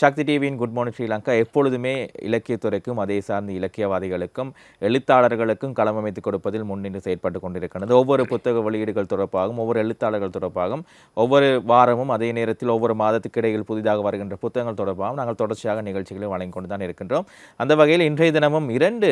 சக்தி டிவியின் good morning Sri Lanka எப்பொழுதுமே இலக்கியத்துறைக்கும் அதே சார்ந்த இலக்கியவாதிகளுக்கும் எழுத்தாளர்களுக்கும் களமமைத்து கொடுப்பதில் முன்னின்று செயற்பட்டு கொண்டிருக்கிறது. ஒவ்வொரு புத்தக வெளியீடுகள் தொடர்பாகவும் ஒவ்வொரு எழுத்தாளர்கள் தொடர்பாகவும் ஒவ்வொரு வாரமும் அதே நேரத்தில் ஒவ்வொரு மாதத்துக்கு இடையில் புதிதாக வருகின்ற புத்தகங்கள் தொடர்பாகவும் நாங்கள் தொடர்ச்சியாக நிகழ்ச்சிகளை வழங்கி கொண்டு தான் இருக்கின்றோம். அந்த வகையில் இன்றைய தினமும் இரண்டு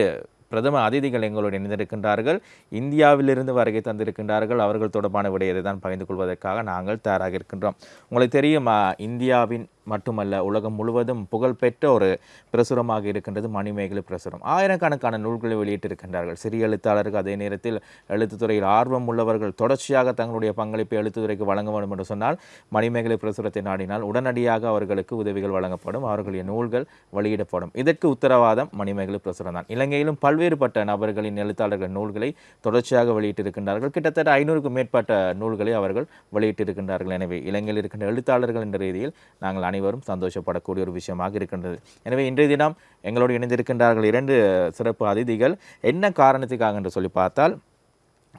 பிரதம அதிதிகள் எங்களோடு இணைந்திருக்கின்றார்கள். இந்தியாவிலிருந்து வருகை தந்திருக்கின்றார்கள். அவர்கள் தொடர்பான விடயத்தை தான் பகிர்ந்து கொள்வதற்காக நாங்கள் தயாராக இருக்கின்றோம். உங்களுக்கு தெரியும் இந்தியாவின் மட்டுமல்ல உலகம் முழுவதும் புகழ்பெற்ற ஒரு பிரசுரமாக இருக்கின்றது மணிமேகலை பிரசுரம். ஆயிரக்கணக்கான நூல்களை வெளியிட்டிருக்கின்றார்கள். சிறிய எழுத்தாளர்கள் அதே நேரத்தில் எழுத்துத்துறையில் ஆர்வம் உள்ளவர்கள் தொடர்ச்சியாக தங்களுடைய பங்களிப்பை எழுத்துத்துறைக்கு வழங்க வேண்டும் என்று சொன்னால் மணிமேகலை பிரசுரத்தை நாடினால் உடனடியாக அவர்களுக்கு உதவிகள் வழங்கப்படும். அவர்களுடைய நூல்கள் வெளியிடப்படும். இதற்கு உத்தரவாதம் மணிமேகலை பிரசுரம் தான். இலங்கையிலும் பல்வேறுபட்ட நபர்களின் எழுத்தாளர்கள் நூல்களை தொடர்ச்சியாக வெளியிட்டிருக்கின்றார்கள். கிட்டத்தட்ட ஐநூறுக்கும் மேற்பட்ட நூல்களை அவர்கள் வெளியிட்டிருக்கின்றார்கள். எனவே இலங்கையில் இருக்கின்ற எழுத்தாளர்கள் என்ற ரீதியில் நாங்கள் அனைவரும் சந்தோஷப்படக்கூடிய ஒரு விஷயமாக இருக்கின்றது. எனவே இன்றைய தினம் எங்களோடு இணைந்திருக்கின்றார்கள் இரண்டு சிறப்பு அதிதிகள். என்ன காரணத்துக்காக என்று சொல்லி பார்த்தால்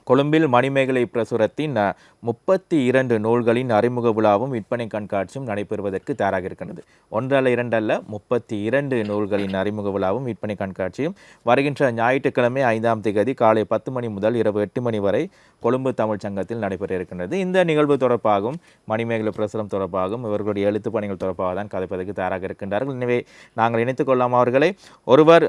கொழும்பில் மணிமேகலை பிரசுரத்தின் முப்பத்தி இரண்டு நூல்களின் அறிமுக விழாவும் விற்பனை கண்காட்சியும் நடைபெறுவதற்கு தயாராக இருக்கின்றது. ஒன்றல்ல இரண்டல்ல முப்பத்தி இரண்டு நூல்களின் அறிமுக விழாவும் விற்பனை கண்காட்சியும் வருகின்ற ஞாயிற்றுக்கிழமை ஐந்தாம் தேதி காலை பத்து மணி முதல் இரவு எட்டு மணி வரை கொழும்பு தமிழ்ச் சங்கத்தில் நடைபெற இருக்கின்றது. இந்த நிகழ்வு தொடர்பாகவும் மணிமேகலை பிரசுரம் தொடர்பாகவும் இவர்களுடைய எழுத்து பணிகள் தொடர்பாக தான் கதைப்பதற்கு தயாராக இருக்கின்றார்கள். எனவே நாங்கள் இணைத்துக் கொள்ளலாம் அவர்களை ஒருவர்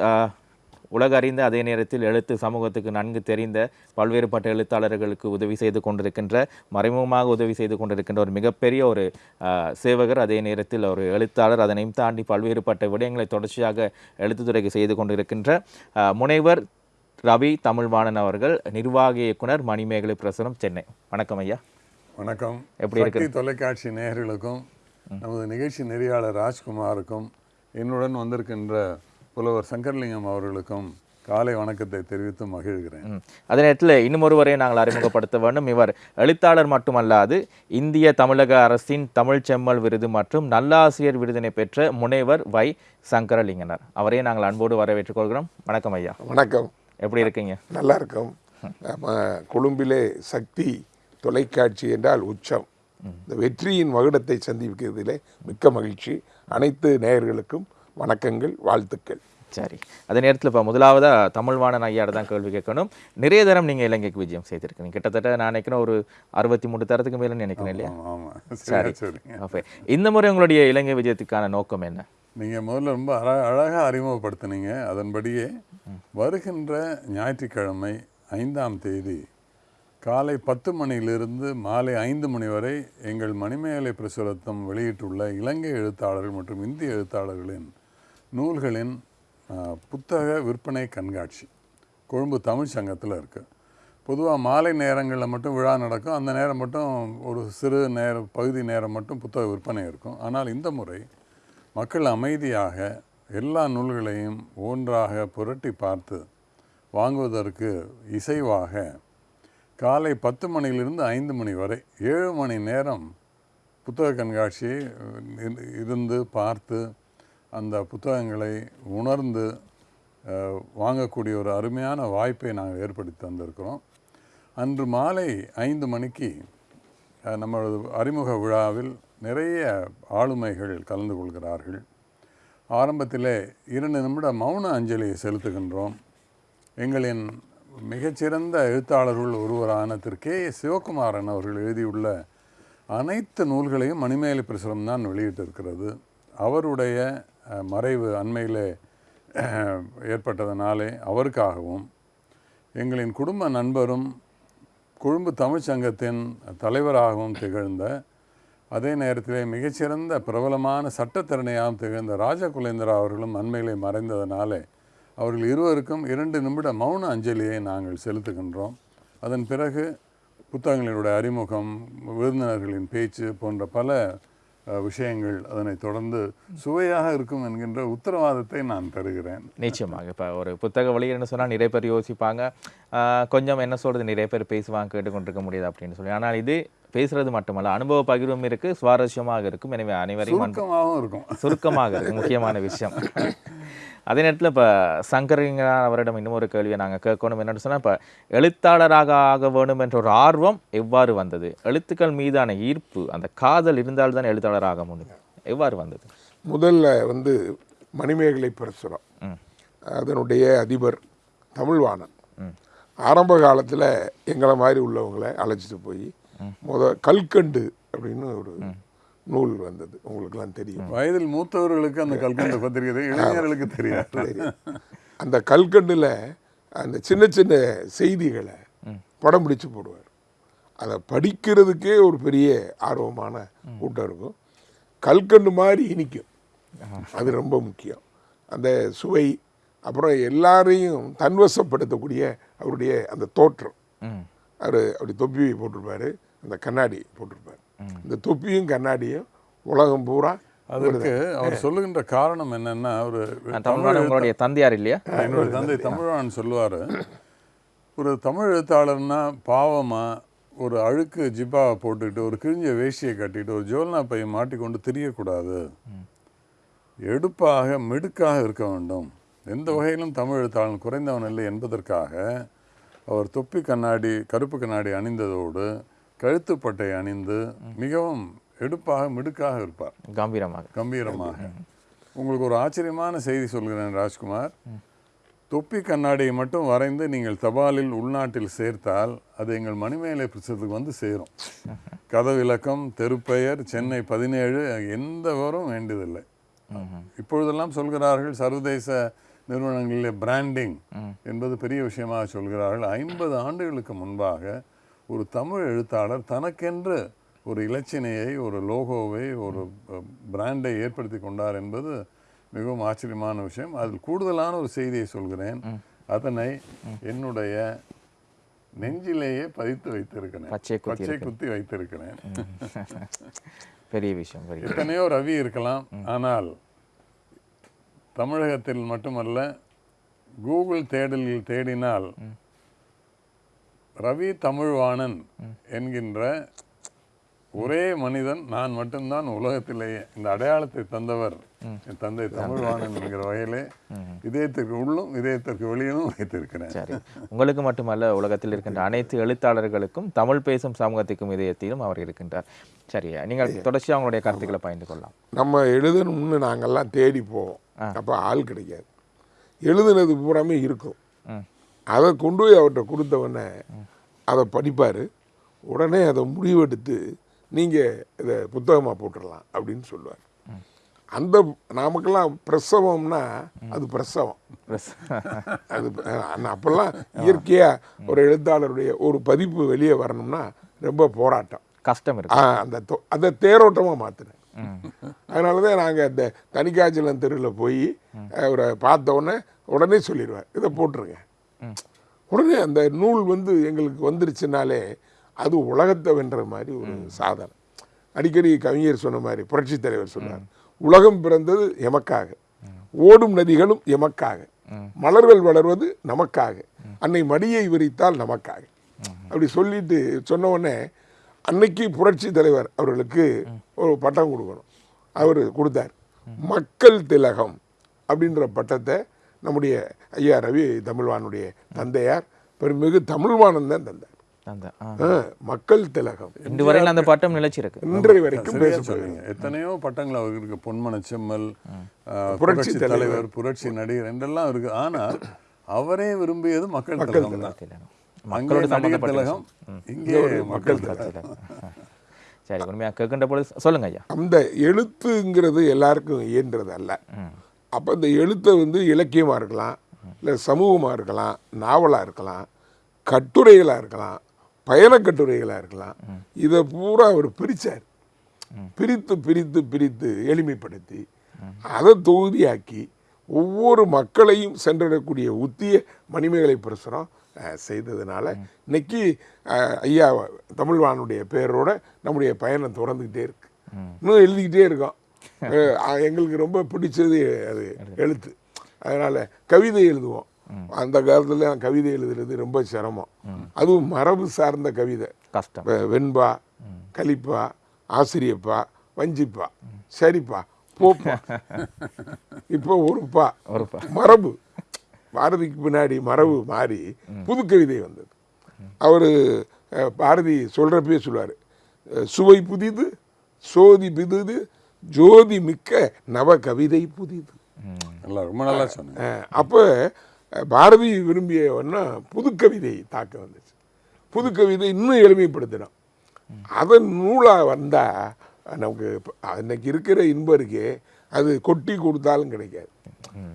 உலக அறிந்த அதே நேரத்தில் எழுத்து சமூகத்துக்கு நன்கு தெரிந்த பல்வேறுபட்ட எழுத்தாளர்களுக்கு உதவி செய்து கொண்டிருக்கின்ற மறைமுகமாக உதவி செய்து கொண்டிருக்கின்ற ஒரு மிகப்பெரிய ஒரு சேவகர் அதே நேரத்தில் ஒரு எழுத்தாளர் அதனையும் தாண்டி பல்வேறுபட்ட விடயங்களை தொடர்ச்சியாக எழுத்துத்துறைக்கு செய்து கொண்டிருக்கின்ற முனைவர் ரவி தமிழ்வாணன் அவர்கள் நிர்வாக இயக்குனர் மணிமேகலை பிரசுரம் சென்னை. வணக்கம் ஐயா. வணக்கம். எப்படி சக்தி தொலைக்காட்சி நேயர்களுக்கும் நமது நிகழ்ச்சி நெறியாளர் ராஜ்குமாருக்கும் என்னுடன் வந்திருக்கின்ற புலவர் சங்கர்லிங்கம் அவர்களுக்கும் காலை வணக்கத்தை தெரிவித்து மகிழ்கிறேன். அதே நேரத்தில் இன்னும் ஒருவரை நாங்கள் அறிமுகப்படுத்த வேண்டும். இவர் எழுத்தாளர் மட்டுமல்லாது இந்திய தமிழக அரசின் தமிழ் செம்மல் விருது மற்றும் நல்லாசிரியர் விருதினை பெற்ற முனைவர் வை சங்கரலிங்கனர். அவரையே நாங்கள் அன்போடு வரவேற்றுக் கொள்கிறோம். வணக்கம் ஐயா. வணக்கம். எப்படி இருக்கீங்க? நல்லா இருக்கும் நம்ம கொழும்பிலே சக்தி தொலைக்காட்சி என்றால் உச்சம். இந்த வெற்றியின் மகுடத்தை சந்திக்கிறதிலே மிக்க மகிழ்ச்சி. அனைத்து நேயர்களுக்கும் வணக்கங்கள் வாழ்த்துக்கள். சரி. அதே நேரத்தில் இப்போ முதலாவதாக தமிழ்வாணன் ஐயாட தான் கேள்வி கேட்கணும். நிறைய தரம் நீங்கள் இலங்கைக்கு விஜயம் செய்திருக்கீங்க. கிட்டத்தட்ட நான் நினைக்கிறேன் ஒரு அறுபத்தி மூணு தரத்துக்கு மேலே நினைக்கிறேன் இல்லையா? சரி. ஓகே இந்த முறை உங்களுடைய இலங்கை விஜயத்துக்கான நோக்கம் என்ன? நீங்க முதல்ல ரொம்ப அழ அழகாக அறிமுகப்படுத்தினீங்க. அதன்படியே வருகின்ற ஞாயிற்றுக்கிழமை ஐந்தாம் தேதி காலை பத்து மணியிலிருந்து மாலை ஐந்து மணி வரை எங்கள் மணிமேகலை பிரசுரத்தம் வெளியிட்டுள்ள இலங்கை எழுத்தாளர்கள் மற்றும் இந்திய எழுத்தாளர்களின் நூல்களின் புத்தக விற்பனை கண்காட்சி. கொழும்பு தமிழ் சங்கத்தில் இருக்குது பொதுவாக மாலை நேரங்களில் மட்டும் விழா நடக்கும். அந்த நேரம் மட்டும் ஒரு சிறு நேர பகுதி நேரம் மட்டும் புத்தக விற்பனை இருக்கும். ஆனால் இந்த முறை மக்கள் அமைதியாக எல்லா நூல்களையும் ஒன்றாக புரட்டி பார்த்து வாங்குவதற்கு இசைவாக காலை பத்து மணியிலிருந்து ஐந்து மணி வரை ஏழு மணி நேரம் புத்தக கண்காட்சி இருந்து பார்த்து அந்த புத்தகங்களை உணர்ந்து வாங்கக்கூடிய ஒரு அருமையான வாய்ப்பை நாங்கள் ஏற்படுத்தி தந்திருக்கிறோம். அன்று மாலை ஐந்து மணிக்கு நம்மளது அறிமுக விழாவில் நிறைய ஆளுமைகள் கலந்து கொள்கிறார்கள். ஆரம்பத்திலே இரண்டு நிமிட மௌன அஞ்சலியை செலுத்துகின்றோம். எங்களின் மிகச்சிறந்த எழுத்தாளர்கள் ஒருவரான திரு. கே. சிவகுமாரன் அவர்கள் எழுதியுள்ள அனைத்து நூல்களையும் மணிமேலி பிரசுரம் தான் வெளியிட்டிருக்கிறது. அவருடைய மறைவு அண்மையில் ஏற்பட்டதனாலே அவருக்காகவும் எங்களின் குடும்ப நண்பரும் கொழும்பு தமிழ்ச்சங்கத்தின் தலைவராகவும் திகழ்ந்த அதே நேரத்திலே மிகச்சிறந்த பிரபலமான சட்டத்திறனையாகவும் திகழ்ந்த ராஜகுலேந்திரா அவர்களும் அண்மையிலே மறைந்ததனாலே அவர்கள் இருவருக்கும் இரண்டு நிமிட மௌன அஞ்சலியை நாங்கள் செலுத்துகின்றோம். அதன் பிறகு புத்தகங்களினுடைய அறிமுகம் விருந்தினர்களின் பேச்சு போன்ற பல விஷயங்கள் அதனைத் தொடர்ந்து சுவையாக இருக்கும் என்கின்ற உத்தரவாதத்தை நான் தருகிறேன். நிச்சயமாக. இப்போ ஒரு புத்தக வெளியிடன்னு சொன்னால் நிறைய பேர் யோசிப்பாங்க கொஞ்சம் என்ன சொல்கிறது நிறைய பேர் பேசுவாங்க கேட்டுக்கொண்டிருக்க முடியாது அப்படின்னு சொல்லி. ஆனால் இது பேசுறது மட்டுமல்ல அனுபவ பகிர்வும் இருக்கு சுவாரஸ்யமாக இருக்கும். எனவே அனைவரையும் சுருக்கமாகவும் இருக்கும். சுருக்கமாக இருக்கு முக்கியமான விஷயம். அதே நேரத்தில் இப்போ சங்கரிங்க அவரிடம் இன்னும் ஒரு கேள்வியை நாங்கள் கேட்கணும். என்னன்னு சொன்னால் இப்போ எழுத்தாளராக ஆக வேண்டும் என்ற ஒரு ஆர்வம் எவ்வாறு வந்தது? எழுத்துக்கள் மீதான ஈர்ப்பு அந்த காதல் இருந்தால்தான் எழுத்தாளராக முடியும். எவ்வாறு வந்தது? முதல்ல வந்து மணிமேகலை பிரசுரம். அதனுடைய அதிபர் தமிழ்வாணன். ஆரம்ப காலத்தில் எங்களை மாதிரி உள்ளவங்களை அழைச்சிட்டு போய் முத கல்கண்டு அப்படின்னு ஒரு நூல் வந்தது. உங்களுக்கெல்லாம் தெரியும். வயதில் மூத்தவர்களுக்கு அந்த கல்கண்டு பத்திரிகை இளைஞர்களுக்கு தெரியாது. அந்த கல்கண்டில் அந்த சின்ன சின்ன செய்திகளை படம் பிடிச்சு போடுவார். அதை படிக்கிறதுக்கே ஒரு பெரிய ஆர்வமான கூட்டம் இருக்கும். கல்கண்டு மாதிரி இனிக்கும். அது ரொம்ப முக்கியம். அந்த சுவை அப்புறம் எல்லாரையும் தன்வசப்படுத்தக்கூடிய அவருடைய அந்த தோற்றம். அவர் அப்படி தொப்பி போட்டிருப்பாரு அந்த கண்ணாடி போட்டிருப்பார். இந்த தொப்பியும் கண்ணாடியும் உலகம் பூரா அதற்கு அவர் சொல்லுகின்ற காரணம் என்னன்னா ஒரு தமிழ்நாடு உங்களுடைய தந்தையார் இல்லையா? என்னோட தந்தை தமிழ்வான் சொல்லுவார். ஒரு தமிழ் எழுத்தாளர்னா பாவமா ஒரு அழுக்கு ஜிப்பாவை போட்டுக்கிட்டு ஒரு கிழிஞ்ச வேஷ்டியை கட்டிட்டு ஒரு ஜோல்னா பையை மாட்டிக்கொண்டு திரியக்கூடாது. எடுப்பாக மிடுக்காக இருக்க வேண்டும். எந்த வகையிலும் தமிழ் எழுத்தாளன் குறைந்தவன் இல்லை என்பதற்காக அவர் தொப்பி கண்ணாடி கருப்பு கண்ணாடி அணிந்ததோடு கழுத்துப்பட்டை அணிந்து மிகவும் எடுப்பாக மிடுக்காக இருப்பார். கம்பீரமாக. கம்பீரமாக. உங்களுக்கு ஒரு ஆச்சரியமான செய்தி சொல்கிறேன் ராஜ்குமார். தொப்பி கண்ணாடியை மட்டும் வரைந்து நீங்கள் தபாலில் உள்நாட்டில் சேர்த்தால் அது எங்கள் மணிமேலை புத்தகத்துக்கு வந்து சேரும். கதவிலக்கம் தெருப்பெயர் சென்னை பதினேழு எந்த விவரம் வேண்டியதில்லை. இப்பொழுதெல்லாம் சொல்கிறார்கள் சர்வதேச நிறுவனங்களிலே பிராண்டிங் என்பது பெரிய விஷயமாக சொல்கிறார்கள். ஐம்பது ஆண்டுகளுக்கு முன்பாக ஒரு தமிழ் எழுத்தாளர் தனக்கென்று ஒரு இலச்சினையை ஒரு லோகோவை ஒரு பிராண்டை ஏற்படுத்தி கொண்டார் என்பது மிகவும் ஆச்சரியமான விஷயம். அதில் கூடுதலான ஒரு செய்தியை சொல்கிறேன். அதனை என்னுடைய நெஞ்சிலேயே பதித்து வைத்திருக்கிறேன். பச்சை குத்தி வைத்திருக்கிறேன். பெரிய விஷயம் எத்தனையோ ரவி இருக்கலாம். ஆனால் தமிழகத்தில் மட்டுமல்ல கூகுள் தேடலில் தேடினால் ரவி தமிழ்வாணன் என்கின்ற ஒரே மனிதன் நான் மட்டும்தான் உலகத்திலேயே. இந்த அடையாளத்தை தந்தவர் என் தந்தை தமிழ்வாணன் என்கிற வகையிலே இதயத்திற்கு உள்ளும் இதயத்திற்கு வெளியிலும் வைத்திருக்கிறேன். சரி. உங்களுக்கு மட்டுமல்ல உலகத்தில் இருக்கின்ற அனைத்து எழுத்தாளர்களுக்கும் தமிழ் பேசும் சமூகத்துக்கும் இதயத்திலும் அவர் இருக்கின்றார். சரி நீங்கள் தொடர்ச்சியாக உங்களுடைய கருத்துக்களை பகிர்ந்து கொள்ளலாம். நம்ம எழுதணும்னு நாங்கெல்லாம் தேடி போவோம். அப்போ ஆள் கிடைக்காது. எழுதுனது பூராமே இருக்கும். ம் அதை கொண்டு போய் அவர்கிட்ட கொடுத்தவொடனே அதை படிப்பார். உடனே அதை முடிவெடுத்து நீங்கள் இதை புத்தகமாக போட்டுடலாம் அப்படின்னு சொல்லுவார். அந்த நமக்கெல்லாம் பிரசவம்னா அது பிரசவம். அது அப்போல்லாம் இயற்கையாக ஒரு எழுத்தாளருடைய ஒரு பதிப்பு வெளியே வரணும்னா ரொம்ப போராட்டம். கஷ்டம் அந்த தொ- அந்த தேரோட்டமாக மாற்றினேன் அதனால தான் நாங்கள் அந்த தனிக்காய்ச்சலம் தெருவில் போய் அவரை பார்த்த உடனே உடனே சொல்லிடுவார். இதை போட்டுருங்க. உடனே அந்த நூல் வந்து எங்களுக்கு வந்துருச்சுனாலே அது உலகத்தை வென்ற மாதிரி ஒரு சாதனை. அடிக்கடி கவிஞர் சொன்ன மாதிரி புரட்சித் தலைவர் சொன்னார் உலகம் பிறந்தது எமக்காக ஓடும் நதிகளும் எமக்காக மலர்கள் வளர்வது நமக்காக அன்னை மடியை விரித்தால் நமக்காக. அப்படி சொல்லிட்டு சொன்ன உடனே அன்னைக்கு புரட்சி தலைவர் அவர்களுக்கு ஒரு பட்டம் கொடுக்கணும். அவர் கொடுத்தார் மக்கள் திலகம் அப்படின்ற பட்டத்தை நம்முடைய ஐயா ரவி தமிழ்வானுடைய தந்தையார் பெருமிகு தமிழ்வானன் தான் தந்தார் மக்கள் திலகம். இன்று வரையில் அந்த பட்டம் நிலைச்சிருக்கு. இன்றைய வரைக்கும் சொல்றீங்க எத்தனையோ பட்டங்கள் அவருக்கு இருக்கு பொன்மன செம்மல் புரட்சி தலைவர். புரட்சி நடிகர் என்றெல்லாம் இருக்கு. ஆனால் அவரே விரும்பியது மக்கள் திலகம் தான். மக்களோடு நடிகர் திலகம் இங்கே மக்கள் திலகம். திலகம். சரி உண்மையாக கேட்கின்ற பொழுது சொல்லுங்க ஐயா. அந்த எழுத்துங்கிறது எல்லாருக்கும் இயன்றது அல்ல அப்போ இந்த எழுத்தை வந்து இலக்கியமாக இருக்கலாம் இல்லை சமூகமாக இருக்கலாம் நாவலாக இருக்கலாம் கட்டுரைகளாக இருக்கலாம் பயணக் கட்டுரைகளாக இருக்கலாம். இதை பூரா அவர் பிரித்தார் பிரித்து பிரித்து பிரித்து எளிமைப்படுத்தி அதை தொகுதியாக்கி ஒவ்வொரு மக்களையும் சென்றடக்கூடிய உத்திய மணிமேகலை பிரசுரம் செய்ததுனால இன்னைக்கு ஐயா தமிழ்வானுடைய பேரோட நம்முடைய பயணம் தொடர்ந்துக்கிட்டே இருக்கு. இன்னும் எழுதிக்கிட்டே இருக்கோம். எங்களுக்கு ரொம்ப பிடிச்சது அது எழுத்து. அதனால கவிதை எழுதுவோம். அந்த காலத்துல கவிதை எழுதுறது ரொம்ப சிரமம். அதுவும் மரபு சார்ந்த கவிதை. கஷ்டம். வெண்பா கலிப்பா ஆசிரியப்பா வஞ்சிப்பா சரிப்பா போப்பா. இப்போ ஒருப்பா ஒருப்பா. மரபு. பாரதிக்கு பின்னாடி மரபு மாறி புது கவிதை வந்தது. அவர் பாரதி சொல்கிறப்பே சொல்லுவார். சுவை புதிது சோதி பிதுது ஜோதி மிக்க நவ கவிதை புதிது நல்லா ரொம்ப நல்லா அஹ் அப்போ பாரதி விரும்பியவன்னா புது கவிதை தாக்க வந்துச்சு. புது கவிதை இன்னும் எளிமைப்படுத்தினோம் அதன் நூலாக வந்தால் நமக்கு இப்ப அன்னைக்கு இருக்கிற இன்பம் இருக்கே அது கொட்டி கொடுத்தாலும் கிடைக்காது.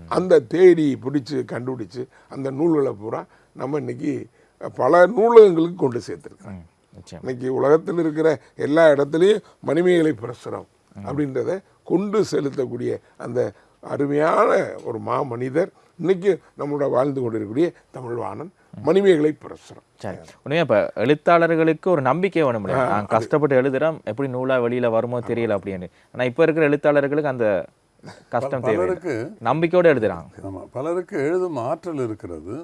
அந்த தேடி பிடிச்சி கண்டுபிடிச்சு அந்த நூல்களை பூரா நம்ம இன்னைக்கு பல நூலகங்களுக்கு கொண்டு நிச்சயம். இன்னைக்கு உலகத்தில் இருக்கிற எல்லா இடத்துலையும் மணிமேகலை பிரசுரம். அப்படின்றத கொண்டு செலுத்தக்கூடிய அந்த அருமையான ஒரு மா மனிதர் இன்னைக்கு நம்மளோட வாழ்ந்து கொண்டிருக்கக்கூடிய தமிழ்வாணன் மணிமேகலை பிரசுரம். சரி. உண்மையா இப்ப எழுத்தாளர்களுக்கு ஒரு நம்பிக்கை வேணும் நான் கஷ்டப்பட்டு எழுதுறோம் எப்படி நூலா வெளியில வருமோ தெரியல அப்படின்னு. ஆனா இப்ப இருக்கிற எழுத்தாளர்களுக்கு அந்த கஷ்டம் பலருக்கு நம்பிக்கையோட எழுதுறாங்க. ஆமாம் பலருக்கு எழுதும் ஆற்றல் இருக்கிறது.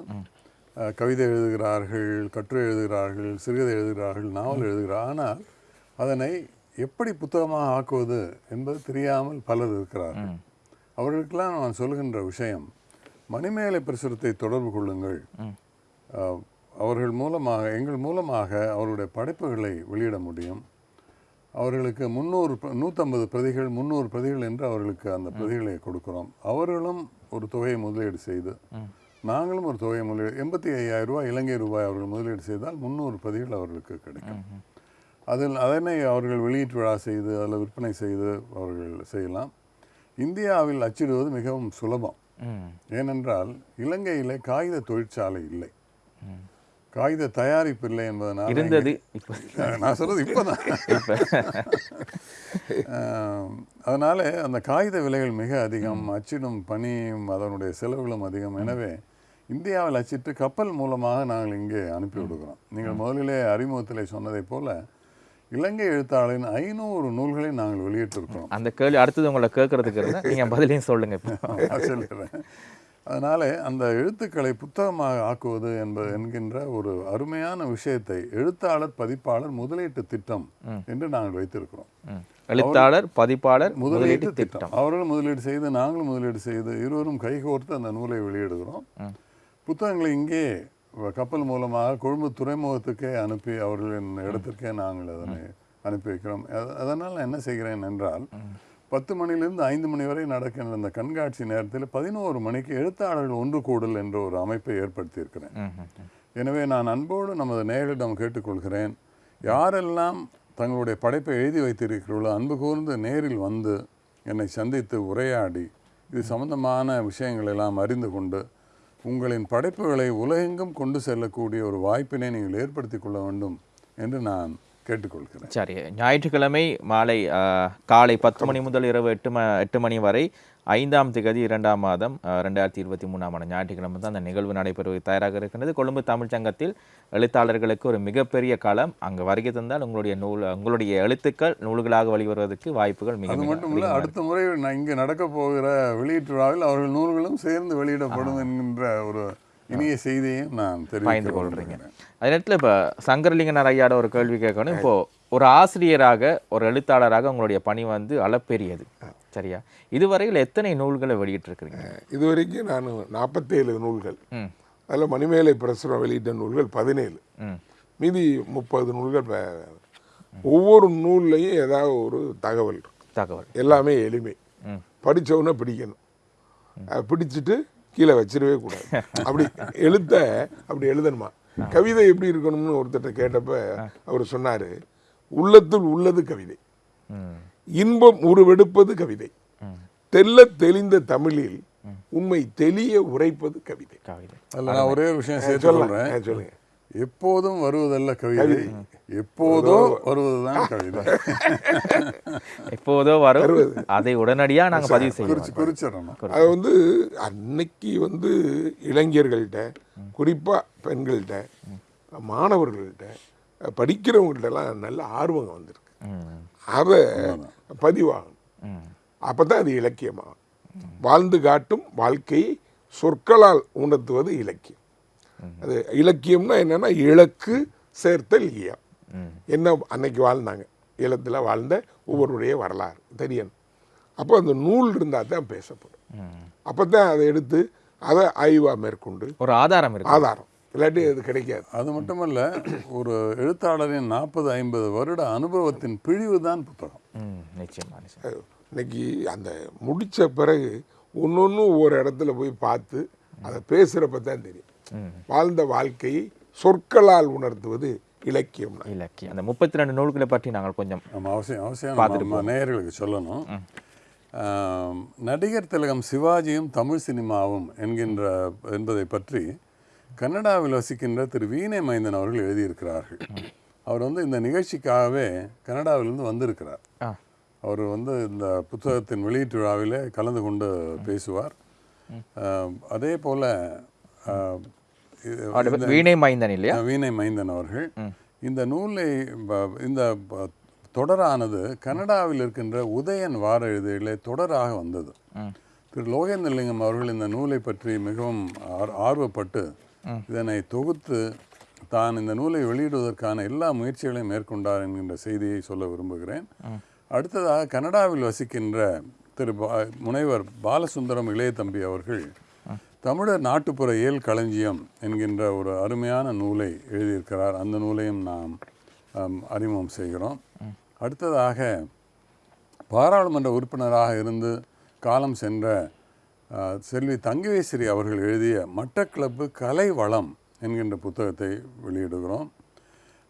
கவிதை எழுதுகிறார்கள் கட்டுரை எழுதுகிறார்கள் சிறுகதை எழுதுகிறார்கள் நாவல் எழுதுகிறார்கள் ஆனால் அதனை எப்படி புத்தகமாக ஆக்குவது என்பது தெரியாமல் பலர் இருக்கிறார்கள். அவர்களுக்கெல்லாம் நான் சொல்கின்ற விஷயம் மணிமேலை பிரசுரத்தை தொடர்பு கொள்ளுங்கள். அவர்கள் மூலமாக எங்கள் மூலமாக அவருடைய படைப்புகளை வெளியிட முடியும். அவர்களுக்கு முந்நூறு நூற்றம்பது பிரதிகள் முந்நூறு பிரதிகள் என்று அவர்களுக்கு அந்த பிரதிகளை கொடுக்கிறோம். அவர்களும் ஒரு தொகையை முதலீடு செய்து நாங்களும் ஒரு தொகையை முதலீடு எண்பத்தி ஐயாயிரம் ரூபாய் இலங்கை ரூபாய் அவர்கள் முதலீடு செய்தால் முந்நூறு பிரதிகள் அவர்களுக்கு கிடைக்கும். அதில் அதனை அவர்கள் வெளியீட்டு விழா செய்து அதில் விற்பனை செய்து அவர்கள் செய்யலாம். இந்தியாவில் அச்சிடுவது மிகவும் சுலபம். ஏனென்றால் இலங்கையிலே காகித தொழிற்சாலை இல்லை. காகித தயாரிப்பு இல்லை என்பதனால் இருந்தது. நான் சொல்றது இப்போதான். அதனால அந்த காகித விலைகள் மிக அதிகம் அச்சிடும் பணியும் அதனுடைய செலவுகளும் அதிகம். எனவே இந்தியாவில் அச்சிட்டு கப்பல் மூலமாக நாங்கள் இங்கே அனுப்பி விடுகிறோம். நீங்கள் முதலிலே அறிமுகத்திலே சொன்னதைப் போல இலங்கை எழுத்தாளரின் ஐநூறு நூல்களை நாங்கள் வெளியிட்டிருக்கிறோம். அந்த கேள்வி அடுத்தது உங்களை கேட்கறதுக்கு இருந்தா நீங்க பதிலையும் சொல்லுங்க இப்போ. நான் சொல்லிடுறேன். அதனால அந்த எழுத்துக்களை புத்தகமாக ஆக்குவது என்பது என்கின்ற ஒரு அருமையான விஷயத்தை எழுத்தாளர் பதிப்பாளர் முதலீட்டு திட்டம் என்று நாங்கள் வைத்திருக்கிறோம். எழுத்தாளர் பதிப்பாளர் முதலீட்டு திட்டம். அவர்களும் முதலீடு செய்து நாங்களும் முதலீடு செய்து இருவரும் கைகோர்த்து அந்த நூலை வெளியிடுகிறோம். புத்தகங்களை இங்கே கப்பல் மூலமாக கொழும்பு துறைமுகத்துக்கே அனுப்பி அவர்களின் இடத்திற்கே நாங்கள் அதனை அனுப்பி வைக்கிறோம். அத- அதனால் நான் என்ன செய்கிறேன் என்றால் பத்து மணிலிருந்து ஐந்து மணி வரை நடக்கின்ற அந்த கண்காட்சி நேரத்தில் பதினோரு மணிக்கு எழுத்தாளர்கள் ஒன்று கூடல் என்ற ஒரு அமைப்பை ஏற்படுத்தியிருக்கிறேன். எனவே நான் அன்போடு நமது நேயர்களிடம் கேட்டுக்கொள்கிறேன். யாரெல்லாம் தங்களுடைய படைப்பை எழுதி வைத்திருக்கிறீர்களோ அன்பு கூர்ந்து நேரில் வந்து என்னை சந்தித்து உரையாடி இது சம்பந்தமான விஷயங்கள் எல்லாம் அறிந்து கொண்டு உங்களின் படைப்புகளை உலகெங்கும் கொண்டு செல்லக்கூடிய ஒரு வாய்ப்பினை நீங்கள் ஏற்படுத்தி கொள்ள வேண்டும் என்று நான் கேட்டுக்கொள்கிறேன். சரி ஞாயிற்றுக்கிழமை மாலை காலை பத்து மணி முதல் இரவு எட்டு ம எட்டு மணி வரை ஐந்தாம் திகதி இரண்டாம் மாதம் ரெண்டாயிரத்தி இருபத்தி மூணாம் ஆண்டு ஞாயிற்றுக்கிழமை தான் அந்த நிகழ்வு நடைபெறுவது தயாராக இருக்கின்றது. கொழும்பு தமிழ்ச் சங்கத்தில் எழுத்தாளர்களுக்கு ஒரு மிகப்பெரிய களம் அங்கு வருகை தந்தால் உங்களுடைய நூல் உங்களுடைய எழுத்துக்கள் நூல்களாக வெளிவருவதற்கு வாய்ப்புகள் மிக மட்டும் இல்லை அடுத்த முறை நான் இங்கே நடக்க போகிற வெளியீட்டு விழாவில் அவர்கள் நூல்களும் சேர்ந்து வெளியிடப்படும் என்கின்ற ஒரு இனிய செய்தியையும் நான் கொள்றீங்க. கொள்கிறேன். அதே நேரத்தில் இப்போ சங்கரலிங்கனார் ஐயாட ஒரு கேள்வி கேட்கணும். இப்போ ஒரு ஆசிரியராக ஒரு எழுத்தாளராக உங்களுடைய பணி வந்து அளப்பெரியது சரியா? இதுவரையில் எத்தனை நூல்களை வெளியிட்டிருக்கிறீங்க? இதுவரைக்கும் நான் நாற்பத்தேழு நூல்கள். அதில் மணிமேலை பிரசுரம் வெளியிட்ட நூல்கள் பதினேழு. மீதி முப்பது நூல்கள் ஒவ்வொரு நூல்லையும் ஏதாவது ஒரு தகவல். தகவல். எல்லாமே எளிமை. ம். படிச்சவொன்னே பிடிக்கணும். பிடிச்சிட்டு கீழே வச்சிடவே கூடாது. அப்படி எழுத்த அப்படி எழுதணுமா? கவிதை எப்படி இருக்கணும்னு ஒருத்தர்ட்ட கேட்டப்ப அவர் சொன்னாரு உள்ளத்துள் உள்ளது கவிதை. இன்பம் உருவெடுப்பது கவிதை. தெல்ல தெளிந்த தமிழில் உண்மை தெளிய உரைப்பது கவிதை. கவிதை. அதில் நான் ஒரே விஷயம் சொல்றேன். சொல்லுங்க. எப்போதும் வருவதல்ல கவிதை. எப்போதோ வருவதுதான் கவிதை. எப்போதோ வரும். அதை உடனடியா நாங்க பதிவு செய்வோம். குறிச்சிடணும். அது வந்து அன்னைக்கு வந்து இளைஞர்கள்ட்ட குறிப்பா பெண்கள்கிட்ட மாணவர்கள்ட்ட படிக்கிறவங்கள்ட்டலாம் நல்ல ஆர்வம் வந்திருக்கு. ம் அதை பதிவாகணும் ம். அப்பதான் அது இலக்கியமாகும். வாழ்ந்து காட்டும் வாழ்க்கையை சொற்களால் உணர்த்துவது இலக்கியம். அது இலக்கியம்னா என்னன்னா இலக்கு சேர்த்தல் இயம் என்ன அன்னைக்கு வாழ்ந்தாங்க? ஈழத்தில் வாழ்ந்த ஒவ்வொருடைய வரலாறு தெரியணும். அப்போ அந்த நூல் இருந்தால் தான் பேசப்படும். அப்போ தான் அதை எடுத்து அதை ஆய்வாக மேற்கொண்டு ஒரு ஆதாரம் ஆதாரம். இல்லாட்டி அது கிடைக்காது. அது மட்டுமல்ல ஒரு எழுத்தாளரின் நாற்பது ஐம்பது வருட அனுபவத்தின் பிழிவு தான் புத்தகம். ம் நிச்சயமா நிச்சயம். இன்னைக்கு அந்த முடிச்ச பிறகு ஒன்னொன்னு ஒவ்வொரு இடத்துல போய் பார்த்து அதை பேசுகிறப்ப தான் தெரியும். வாழ்ந்த வாழ்க்கையை சொற்களால் உணர்த்துவது இலக்கியம். இலக்கியம். அந்த முப்பத்தி ரெண்டு நூல்களை பற்றி நாங்கள் கொஞ்சம் நம்ம அவசியம் அவசியம் நம்ம நேயர்களுக்கு சொல்லணும். நடிகர் திலகம் சிவாஜியும் தமிழ் சினிமாவும் என்கின்ற என்பதை பற்றி கன்னடாவில் வசிக்கின்ற திரு வீணை மைந்தன் அவர்கள் எழுதியிருக்கிறார்கள். அவர் வந்து இந்த நிகழ்ச்சிக்காகவே கனடாவிலிருந்து வந்திருக்கிறார். அவர் வந்து இந்த புத்தகத்தின் வெளியீட்டு விழாவிலே கலந்து கொண்டு பேசுவார். அதே போல வீணை மைந்தன் இல்லையா? வீணை மைந்தன் அவர்கள். இந்த நூலை இந்த தொடரானது கனடாவில் இருக்கின்ற உதயன் வார இதழிலே தொடராக வந்தது. திரு லோகேந்திரலிங்கம் அவர்கள் இந்த நூலை பற்றி மிகவும் ஆர்- ஆர்வப்பட்டு இதனை தொகுத்து தான் இந்த நூலை வெளியிடுவதற்கான எல்லா முயற்சிகளையும் மேற்கொண்டார் என்கின்ற செய்தியை சொல்ல விரும்புகிறேன். அடுத்ததாக கனடாவில் வசிக்கின்ற திரு பா- முனைவர் பாலசுந்தரம் இளைய தம்பி அவர்கள் தமிழர் நாட்டுப்புற இயல் களஞ்சியம் என்கின்ற ஒரு அருமையான நூலை எழுதியிருக்கிறார். அந்த நூலையும் நாம் அறிமுகம் செய்கிறோம். அடுத்ததாக பாராளுமன்ற உறுப்பினராக இருந்து காலம் சென்ற செல்வி தங்கவேஸ்வரி அவர்கள் எழுதிய மட்டக்கிளப்பு கலை வளம் என்கின்ற புத்தகத்தை வெளியிடுகிறோம்.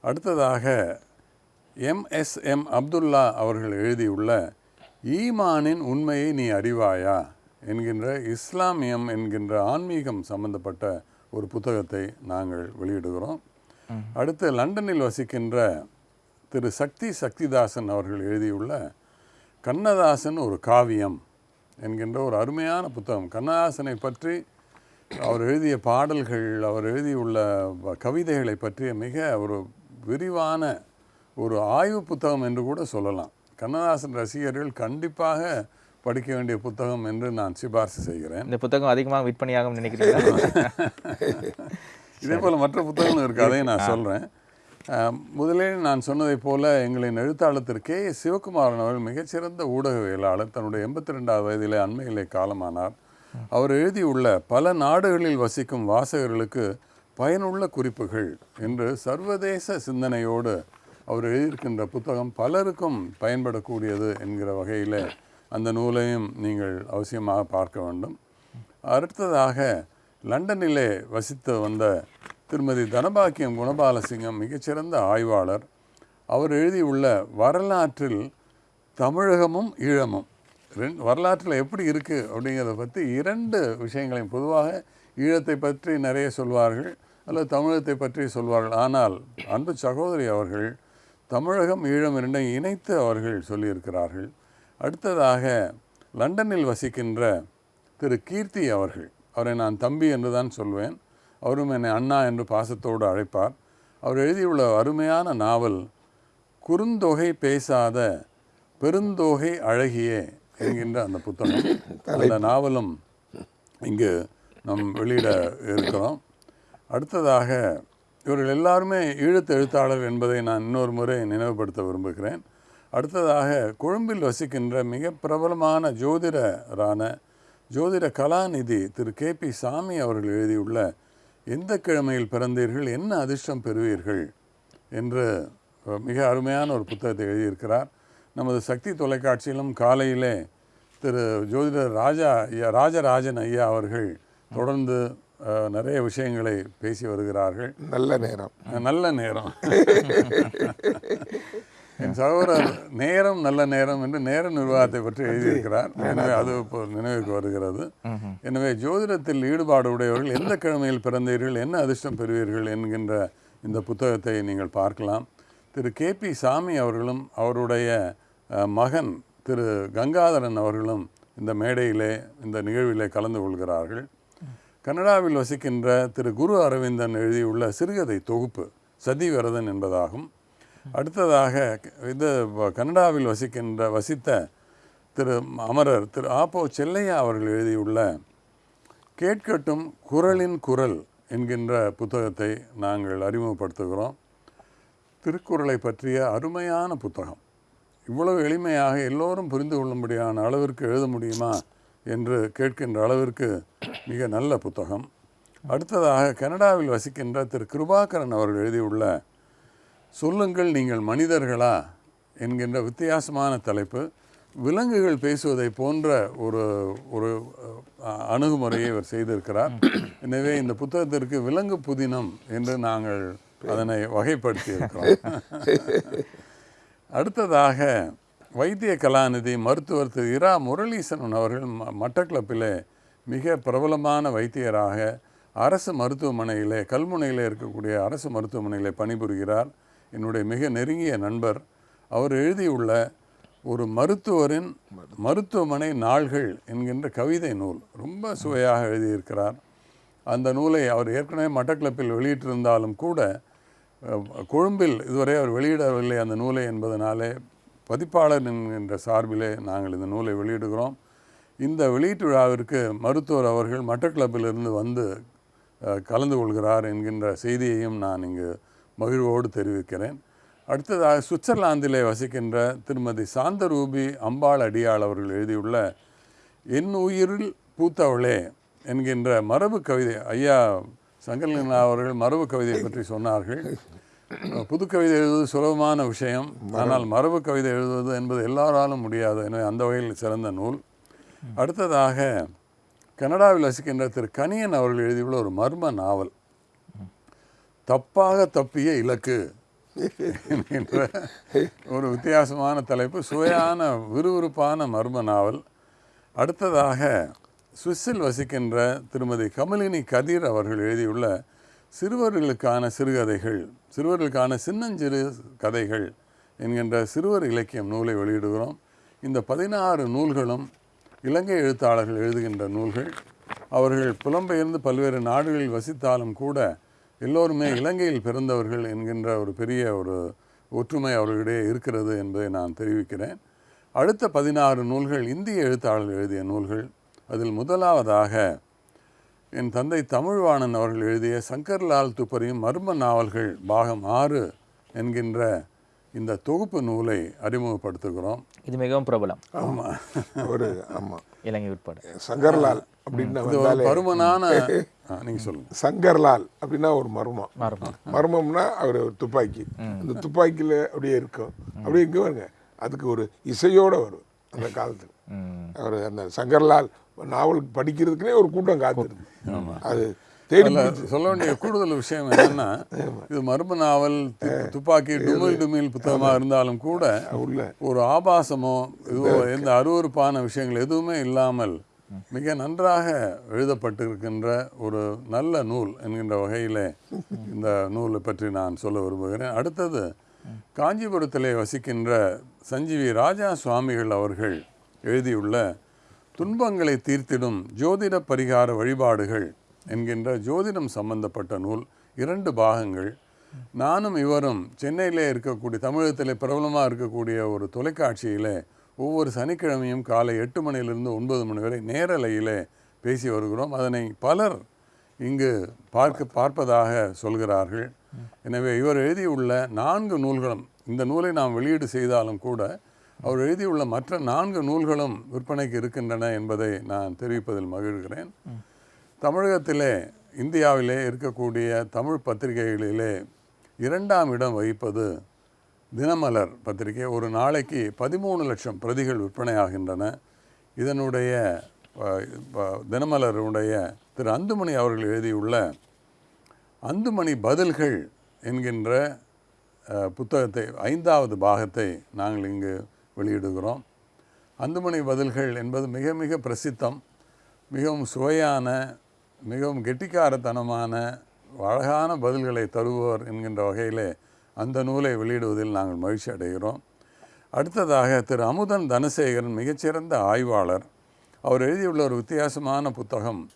அடுத்ததாக எம்எஸ்எம் அப்துல்லா அவர்கள் எழுதியுள்ள ஈமானின் உண்மையை நீ அறிவாயா என்கின்ற இஸ்லாமியம் என்கின்ற ஆன்மீகம் சம்பந்தப்பட்ட ஒரு புத்தகத்தை நாங்கள் வெளியிடுகிறோம். அடுத்து லண்டனில் வசிக்கின்ற திரு சக்தி சக்திதாசன் அவர்கள் எழுதியுள்ள கண்ணதாசன் ஒரு காவியம் என்கின்ற ஒரு அருமையான புத்தகம். கண்ணதாசனை பற்றி அவர் எழுதிய பாடல்கள் அவர் எழுதியுள்ள கவிதைகளை பற்றிய மிக ஒரு விரிவான ஒரு ஆய்வு புத்தகம் என்று கூட சொல்லலாம். கண்ணதாசன் ரசிகர்கள் கண்டிப்பாக படிக்க வேண்டிய புத்தகம் என்று நான் சிபாரிசு செய்கிறேன். இந்த புத்தகம் அதிகமாக விற்பனையாகும் நினைக்கிறீங்களா? இதே போல் மற்ற புத்தகங்களும் இருக்குது அதையும் நான் சொல்கிறேன் முதலில் நான் சொன்னதைப் போல எங்களின் எழுத்தாளர் கே. சிவகுமாரன் அவர்கள் மிகச்சிறந்த ஊடகவியலாளர். தன்னுடைய எண்பத்தி ரெண்டாவது வயதிலே அண்மையிலே காலமானார். அவர் எழுதியுள்ள பல நாடுகளில் வசிக்கும் வாசகர்களுக்கு பயனுள்ள குறிப்புகள் என்று சர்வதேச சிந்தனையோடு அவர் எழுதியிருக்கின்ற புத்தகம் பலருக்கும் பயன்படக்கூடியது என்கிற வகையில் அந்த நூலையும் நீங்கள் அவசியமாக பார்க்க வேண்டும். அடுத்ததாக லண்டனிலே வசித்து வந்த திருமதி தனபாக்கியம் குணபாலசிங்கம் மிகச்சிறந்த ஆய்வாளர். அவர் எழுதியுள்ள வரலாற்றில் தமிழகமும் ஈழமும். ரெண்டு வரலாற்றில் எப்படி இருக்குது அப்படிங்கிறத பற்றி இரண்டு விஷயங்களையும் பொதுவாக ஈழத்தை பற்றி நிறைய சொல்வார்கள் அல்லது தமிழகத்தை பற்றி சொல்வார்கள். ஆனால் அன்பு சகோதரி அவர்கள் தமிழகம் ஈழம் இரண்டையும் இணைத்து அவர்கள் சொல்லியிருக்கிறார்கள். அடுத்ததாக லண்டனில் வசிக்கின்ற திரு கீர்த்தி அவர்கள். அவரை நான் தம்பி என்று தான் சொல்வேன். அவரும் என்னை அண்ணா என்று பாசத்தோடு அழைப்பார். அவர் எழுதியுள்ள அருமையான நாவல் குறுந்தொகை பேசாத பெருந்தொகை அழகியே என்கின்ற அந்த புத்தகம். அந்த நாவலும் இங்கு நம் வெளியிட இருக்கிறோம். அடுத்ததாக இவர்கள் எல்லாருமே ஈழத்து எழுத்தாளர் என்பதை நான் இன்னொரு முறை நினைவுபடுத்த விரும்புகிறேன். அடுத்ததாக கொழும்பில் வசிக்கின்ற மிக பிரபலமான ஜோதிடரான ஜோதிட கலாநிதி திரு கே பி சாமி அவர்கள் எழுதியுள்ள எந்த கிழமையில் பிறந்தீர்கள் என்ன அதிர்ஷ்டம் பெறுவீர்கள் என்று மிக அருமையான ஒரு புத்தகத்தை எழுதியிருக்கிறார். நமது சக்தி தொலைக்காட்சியிலும் காலையிலே திரு ஜோதிடர் ராஜா ஐயா ராஜராஜன் ஐயா அவர்கள் தொடர்ந்து நிறைய விஷயங்களை பேசி வருகிறார்கள். நல்ல நேரம். நல்ல நேரம். என் சகோதரர் நேரம் நல்ல நேரம் என்று நேர நிர்வாகத்தை பற்றி எழுதியிருக்கிறார். எனவே அது. இப்போ நினைவுக்கு வருகிறது. எனவே ஜோதிடத்தில் ஈடுபாடு உடையவர்கள் எந்த கிழமையில் பிறந்தீர்கள் என்ன அதிர்ஷ்டம் பெறுவீர்கள் என்கின்ற இந்த புத்தகத்தை நீங்கள் பார்க்கலாம். திரு கே பி சாமி அவர்களும் அவருடைய மகன் திரு கங்காதரன் அவர்களும் இந்த மேடையிலே இந்த நிகழ்விலே கலந்து கொள்கிறார்கள். கனடாவில் வசிக்கின்ற திரு குரு அரவிந்தன் எழுதியுள்ள சிறுகதை தொகுப்பு சதிவிரதன் என்பதாகும். அடுத்ததாக இது வ- கனடாவில் வசிக்கின்ற வசித்த திரு அமரர் திரு ஆப்போ செல்லையா அவர்கள் எழுதியுள்ள கேட்கட்டும் குரலின் குரல் என்கின்ற புத்தகத்தை நாங்கள் அறிமுகப்படுத்துகிறோம். திருக்குறளை பற்றிய அருமையான புத்தகம். இவ்வளவு எளிமையாக எல்லோரும் புரிந்து கொள்ளும்படியான அளவிற்கு எழுத முடியுமா என்று கேட்கின்ற அளவிற்கு மிக நல்ல புத்தகம். அடுத்ததாக கனடாவில் வசிக்கின்ற திரு கிருபாகரன் அவர்கள் எழுதியுள்ள சொல்லுங்கள் நீங்கள் மனிதர்களா என்கின்ற வித்தியாசமான தலைப்பு. விலங்குகள் பேசுவதை போன்ற ஒரு ஒரு அணுகுமுறையை இவர் செய்திருக்கிறார். எனவே இந்த புத்தகத்திற்கு விலங்கு புதினம் என்று நாங்கள் அதனை வகைப்படுத்தி இருக்கிறோம் அடுத்ததாக வைத்திய கலாநிதி மருத்துவர் திரு இரா முரளீசன் அவர்கள் மட்டக்கிளப்பிலே மிக பிரபலமான வைத்தியராக அரசு மருத்துவமனையிலே கல்முனையில் இருக்கக்கூடிய அரசு மருத்துவமனையிலே பணிபுரிகிறார். என்னுடைய மிக நெருங்கிய நண்பர் அவர் எழுதியுள்ள ஒரு மருத்துவரின் மருத்துவமனை நாள்கள் என்கின்ற கவிதை நூல். ரொம்ப சுவையாக எழுதியிருக்கிறார். அந்த நூலை அவர் ஏற்கனவே மட்டக்களப்பில் வெளியிட்டிருந்தாலும் கூட கொழும்பில் இதுவரை அவர் வெளியிடவில்லை அந்த நூலை என்பதனாலே பதிப்பாளர் என்கின்ற சார்பிலே நாங்கள் இந்த நூலை வெளியிடுகிறோம். இந்த வெளியீட்டு விழாவிற்கு மருத்துவர் அவர்கள் மட்டக்களப்பிலிருந்து வந்து கலந்து கொள்கிறார் என்கின்ற செய்தியையும் நான் இங்கு மகிழ்வோடு தெரிவிக்கிறேன். அடுத்ததாக சுவிட்சர்லாந்திலே வசிக்கின்ற திருமதி சாந்தரூபி அம்பாள் அடியாள் அவர்கள் எழுதியுள்ள என் உயிரில் பூத்தவளே என்கின்ற மரபு கவிதை ஐயா சங்கரலிங்கா அவர்கள் மரபு கவிதையை பற்றி சொன்னார்கள். புது கவிதை எழுதுவது சுலபமான விஷயம். ஆனால் மரபு கவிதை எழுதுவது என்பது எல்லாராலும் முடியாது. எனவே அந்த வகையில் சிறந்த நூல். அடுத்ததாக கனடாவில் வசிக்கின்ற திரு கனியன் அவர்கள் எழுதியுள்ள ஒரு மர்ம நாவல். தப்பாக தப்பிய இலக்கு என்கின்ற ஒரு வித்தியாசமான தலைப்பு. சுவையான விறுவிறுப்பான மர்ம நாவல். அடுத்ததாக சுவிஸில் வசிக்கின்ற திருமதி கமலினி கதிர் அவர்கள் எழுதியுள்ள சிறுவர்களுக்கான சிறுகதைகள் சிறுவர்களுக்கான சின்னஞ்சிறு கதைகள் என்கின்ற சிறுவர் இலக்கியம் நூலை வெளியிடுகிறோம். இந்த பதினாறு நூல்களும் இலங்கை எழுத்தாளர்கள் எழுதுகின்ற நூல்கள். அவர்கள் புலம்பெயர்ந்து பல்வேறு நாடுகளில் வசித்தாலும் கூட எல்லோருமே இலங்கையில் பிறந்தவர்கள் என்கின்ற ஒரு பெரிய ஒரு ஒற்றுமை அவர்களிடையே இருக்கிறது என்பதை நான் தெரிவிக்கிறேன். அடுத்த பதினாறு நூல்கள் இந்திய எழுத்தாளர்கள் எழுதிய நூல்கள். அதில் முதலாவதாக என் தந்தை தமிழ்வாணன் அவர்கள் எழுதிய சங்கர்லால் துப்பறியும் மர்ம நாவல்கள் பாகம் ஆறு என்கின்ற இந்த தொகுப்பு நூலை அறிமுகப்படுத்துகிறோம். இது மிகவும் பிரபலம். ஆமாம் ஒரு ஆமாம் இலங்கை உட்பட. சங்கர்லால் அப்படின்னு பருமனான நீங்கள் சொல்லுங்கள் சங்கர்லால் அப்படின்னா ஒரு மர்மம். மர்மம். மர்மம்னா அவர் ஒரு துப்பாக்கி. அந்த துப்பாக்கியில் அப்படியே இருக்கும். அப்படியே இங்கே வருங்க அதுக்கு ஒரு இசையோட வரும் அந்த காலத்தில். அவர் அந்த சங்கர்லால் நாவல் படிக்கிறதுக்குனே ஒரு கூட்டம் காத்திருக்கு அது தேடி சொல்ல வேண்டிய கூடுதல் விஷயம் என்னன்னா இது மர்ம நாவல் துப்பாக்கி டுமில் டுமில் புத்தகமாக இருந்தாலும் கூட ஒரு ஆபாசமோ இதுவோ எந்த அருவருப்பான விஷயங்கள் எதுவுமே இல்லாமல் மிக நன்றாக எழுதப்பட்டிருக்கின்ற ஒரு நல்ல நூல் என்கின்ற வகையிலே இந்த நூலை பற்றி நான் சொல்ல விரும்புகிறேன். அடுத்தது காஞ்சிபுரத்திலே வசிக்கின்ற சஞ்சீவி ராஜா சுவாமிகள் அவர்கள் எழுதியுள்ள துன்பங்களை தீர்த்திடும் ஜோதிட பரிகார வழிபாடுகள் என்கின்ற ஜோதிடம் சம்பந்தப்பட்ட நூல் இரண்டு பாகங்கள். நானும் இவரும் சென்னையிலே இருக்கக்கூடிய தமிழகத்திலே பிரபலமாக இருக்கக்கூடிய ஒரு தொலைக்காட்சியிலே ஒவ்வொரு சனிக்கிழமையும் காலை எட்டு மணியிலிருந்து ஒன்பது மணி வரை நேரலையிலே பேசி வருகிறோம். அதனை பலர் இங்கு பார்க்க பார்ப்பதாக சொல்கிறார்கள். எனவே இவர் எழுதியுள்ள நான்கு நூல்களும் இந்த நூலை நாம் வெளியீடு செய்தாலும் கூட அவர் எழுதியுள்ள மற்ற நான்கு நூல்களும் விற்பனைக்கு இருக்கின்றன என்பதை நான் தெரிவிப்பதில் மகிழ்கிறேன். தமிழகத்திலே இந்தியாவிலே இருக்கக்கூடிய தமிழ் பத்திரிகைகளிலே இரண்டாம் இடம் வகிப்பது தினமலர் பத்திரிகை. ஒரு நாளைக்கு பதிமூணு லட்சம் பிரதிகள் விற்பனையாகின்றன. இதனுடைய தினமலருடைய திரு அந்துமணி அவர்கள் எழுதியுள்ள அந்துமணி பதில்கள் என்கின்ற புத்தகத்தை ஐந்தாவது பாகத்தை நாங்கள் இங்கு வெளியிடுகிறோம். அந்துமணி பதில்கள் என்பது மிக மிக பிரசித்தம் மிகவும் சுவையான மிகவும் கெட்டிக்காரத்தனமான அழகான பதில்களை தருபவர் என்கின்ற வகையிலே அந்த நூலை வெளியிடுவதில் நாங்கள் மகிழ்ச்சி அடைகிறோம். அடுத்ததாக திரு. அமுதன் தனசேகரன் மிகச்சிறந்த ஆய்வாளர். அவர் எழுதியுள்ள ஒரு வித்தியாசமான புத்தகம்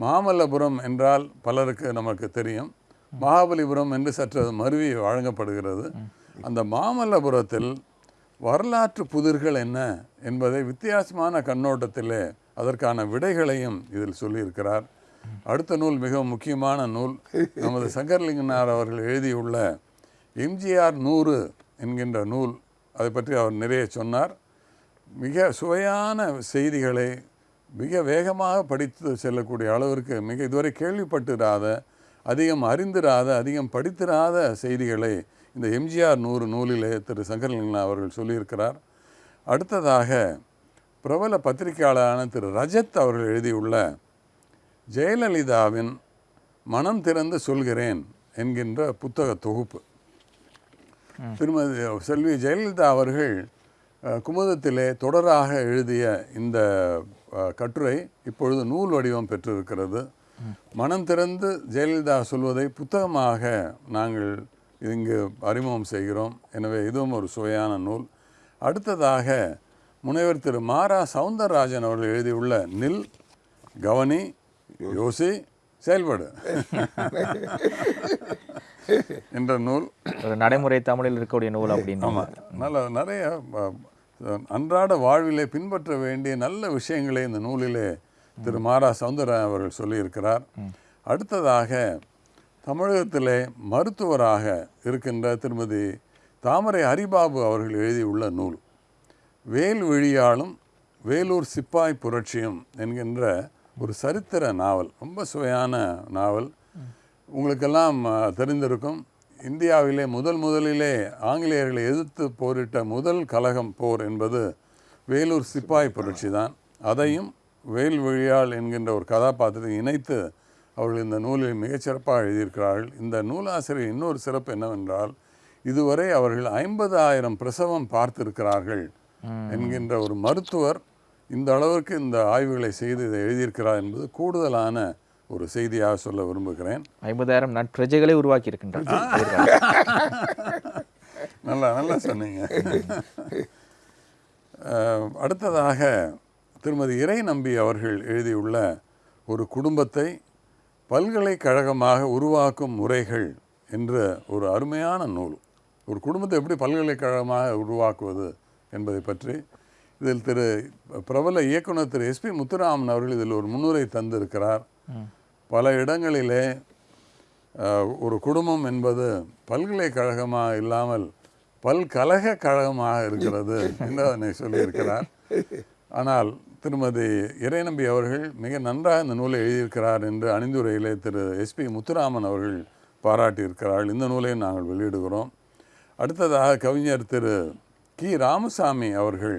மாமல்லபுரம் என்றால் பலருக்கு நமக்கு தெரியும். மகாபலிபுரம் என்று சற்று மருவி வழங்கப்படுகிறது. அந்த மாமல்லபுரத்தில் வரலாற்று புதிர்கள் என்ன என்பதை வித்தியாசமான கண்ணோட்டத்திலே அதற்கான விடைகளையும் இதில் சொல்லியிருக்கிறார். அடுத்த நூல் மிகவும் முக்கியமான நூல். நமது சங்கர்லிங்கனார் அவர்கள் எழுதியுள்ள எம்ஜிஆர் நூறு என்கின்ற நூல். அதை பற்றி அவர் நிறைய சொன்னார். மிக சுவையான செய்திகளை மிக வேகமாக படித்து செல்லக்கூடிய அளவிற்கு மிக இதுவரை கேள்விப்பட்டிராத அதிகம் அறிந்திராத அதிகம் படித்திராத செய்திகளை இந்த எம்ஜிஆர் நூறு நூலிலே திரு சங்கரலிங்கனா அவர்கள் சொல்லியிருக்கிறார். அடுத்ததாக பிரபல பத்திரிகையாளரான திரு ரஜத் அவர்கள் எழுதியுள்ள ஜெயலலிதாவின் மனம் திறந்து சொல்கிறேன் என்கின்ற புத்தக தொகுப்பு. திருமதி செல்வி ஜெயலலிதா அவர்கள் குமுதத்திலே தொடராக எழுதிய இந்த கட்டுரை இப்பொழுது நூல் வடிவம் பெற்றிருக்கிறது. மனம் திறந்து ஜெயலலிதா சொல்வதை புத்தகமாக நாங்கள் இங்கு அறிமுகம் செய்கிறோம். எனவே இதுவும் ஒரு சுவையான நூல். அடுத்ததாக முனைவர் திரு மாரா சவுந்தரராஜன் அவர்கள் எழுதியுள்ள நில் கவனி யோசி செயல்படு. என்ற நூல். ஒரு நடைமுறை தமிழில் இருக்கக்கூடிய நூல் அப்படின்னு. நல்ல நிறைய அன்றாட வாழ்விலே பின்பற்ற வேண்டிய நல்ல விஷயங்களை இந்த நூலிலே திரு மாரா சவுந்தரராஜன் அவர்கள் சொல்லியிருக்கிறார். அடுத்ததாக தமிழகத்திலே மருத்துவராக இருக்கின்ற திருமதி தாமரை ஹரிபாபு அவர்கள் எழுதியுள்ள நூல். வேல் விழியாலும் வேலூர் சிப்பாய் புரட்சியும் என்கின்ற ஒரு சரித்திர நாவல் ரொம்ப சுவையான நாவல். உங்களுக்கெல்லாம் தெரிந்திருக்கும். இந்தியாவிலே முதல் முதலிலே ஆங்கிலேயர்களை எதிர்த்து போரிட்ட முதல் கலகம் போர் என்பது வேலூர் சிப்பாய் புரட்சி தான். அதையும் வேல் விழியாள் என்கின்ற ஒரு கதாபாத்திரத்தை இணைத்து அவர்கள் இந்த நூலில் மிகச்சிறப்பாக எழுதியிருக்கிறார்கள். இந்த நூலாசிரியர் இன்னொரு சிறப்பு என்னவென்றால் இதுவரை அவர்கள் ஐம்பதாயிரம் பிரசவம் பார்த்திருக்கிறார்கள் என்கின்ற ஒரு மருத்துவர் இந்த அளவிற்கு இந்த ஆய்வுகளை செய்து இதை எழுதியிருக்கிறார் என்பது கூடுதலான ஒரு செய்தியாக சொல்ல விரும்புகிறேன். ஐம்பதாயிரம் நட்பிரஜைகளை உருவாக்கி இருக்கின்றார் நல்லா நல்லா சொன்னீங்க. அடுத்ததாக திருமதி இறை நம்பி அவர்கள் எழுதியுள்ள ஒரு குடும்பத்தை பல்கலைக்கழகமாக உருவாக்கும் முறைகள் என்ற ஒரு அருமையான நூல். ஒரு குடும்பத்தை எப்படி பல்கலைக்கழகமாக உருவாக்குவது என்பதை பற்றி இதில் திரு பிரபல இயக்குனர் திரு எஸ்பி முத்துராமன் அவர்கள் இதில் ஒரு முன்னுரை தந்திருக்கிறார். பல இடங்களிலே ஒரு குடும்பம் என்பது பல்கலைக்கழகமாக இல்லாமல் பல்கலக கழகமாக இருக்கிறது என்று அதனை சொல்லியிருக்கிறார். ஆனால் திருமதி இறைநம்பி அவர்கள் மிக நன்றாக இந்த நூலை எழுதியிருக்கிறார் என்று அணிந்துரையிலே திரு எஸ்பி முத்துராமன் அவர்கள் பாராட்டியிருக்கிறார்கள். இந்த நூலை நாங்கள் வெளியிடுகிறோம். அடுத்ததாக கவிஞர் திரு கி. ராமசாமி அவர்கள்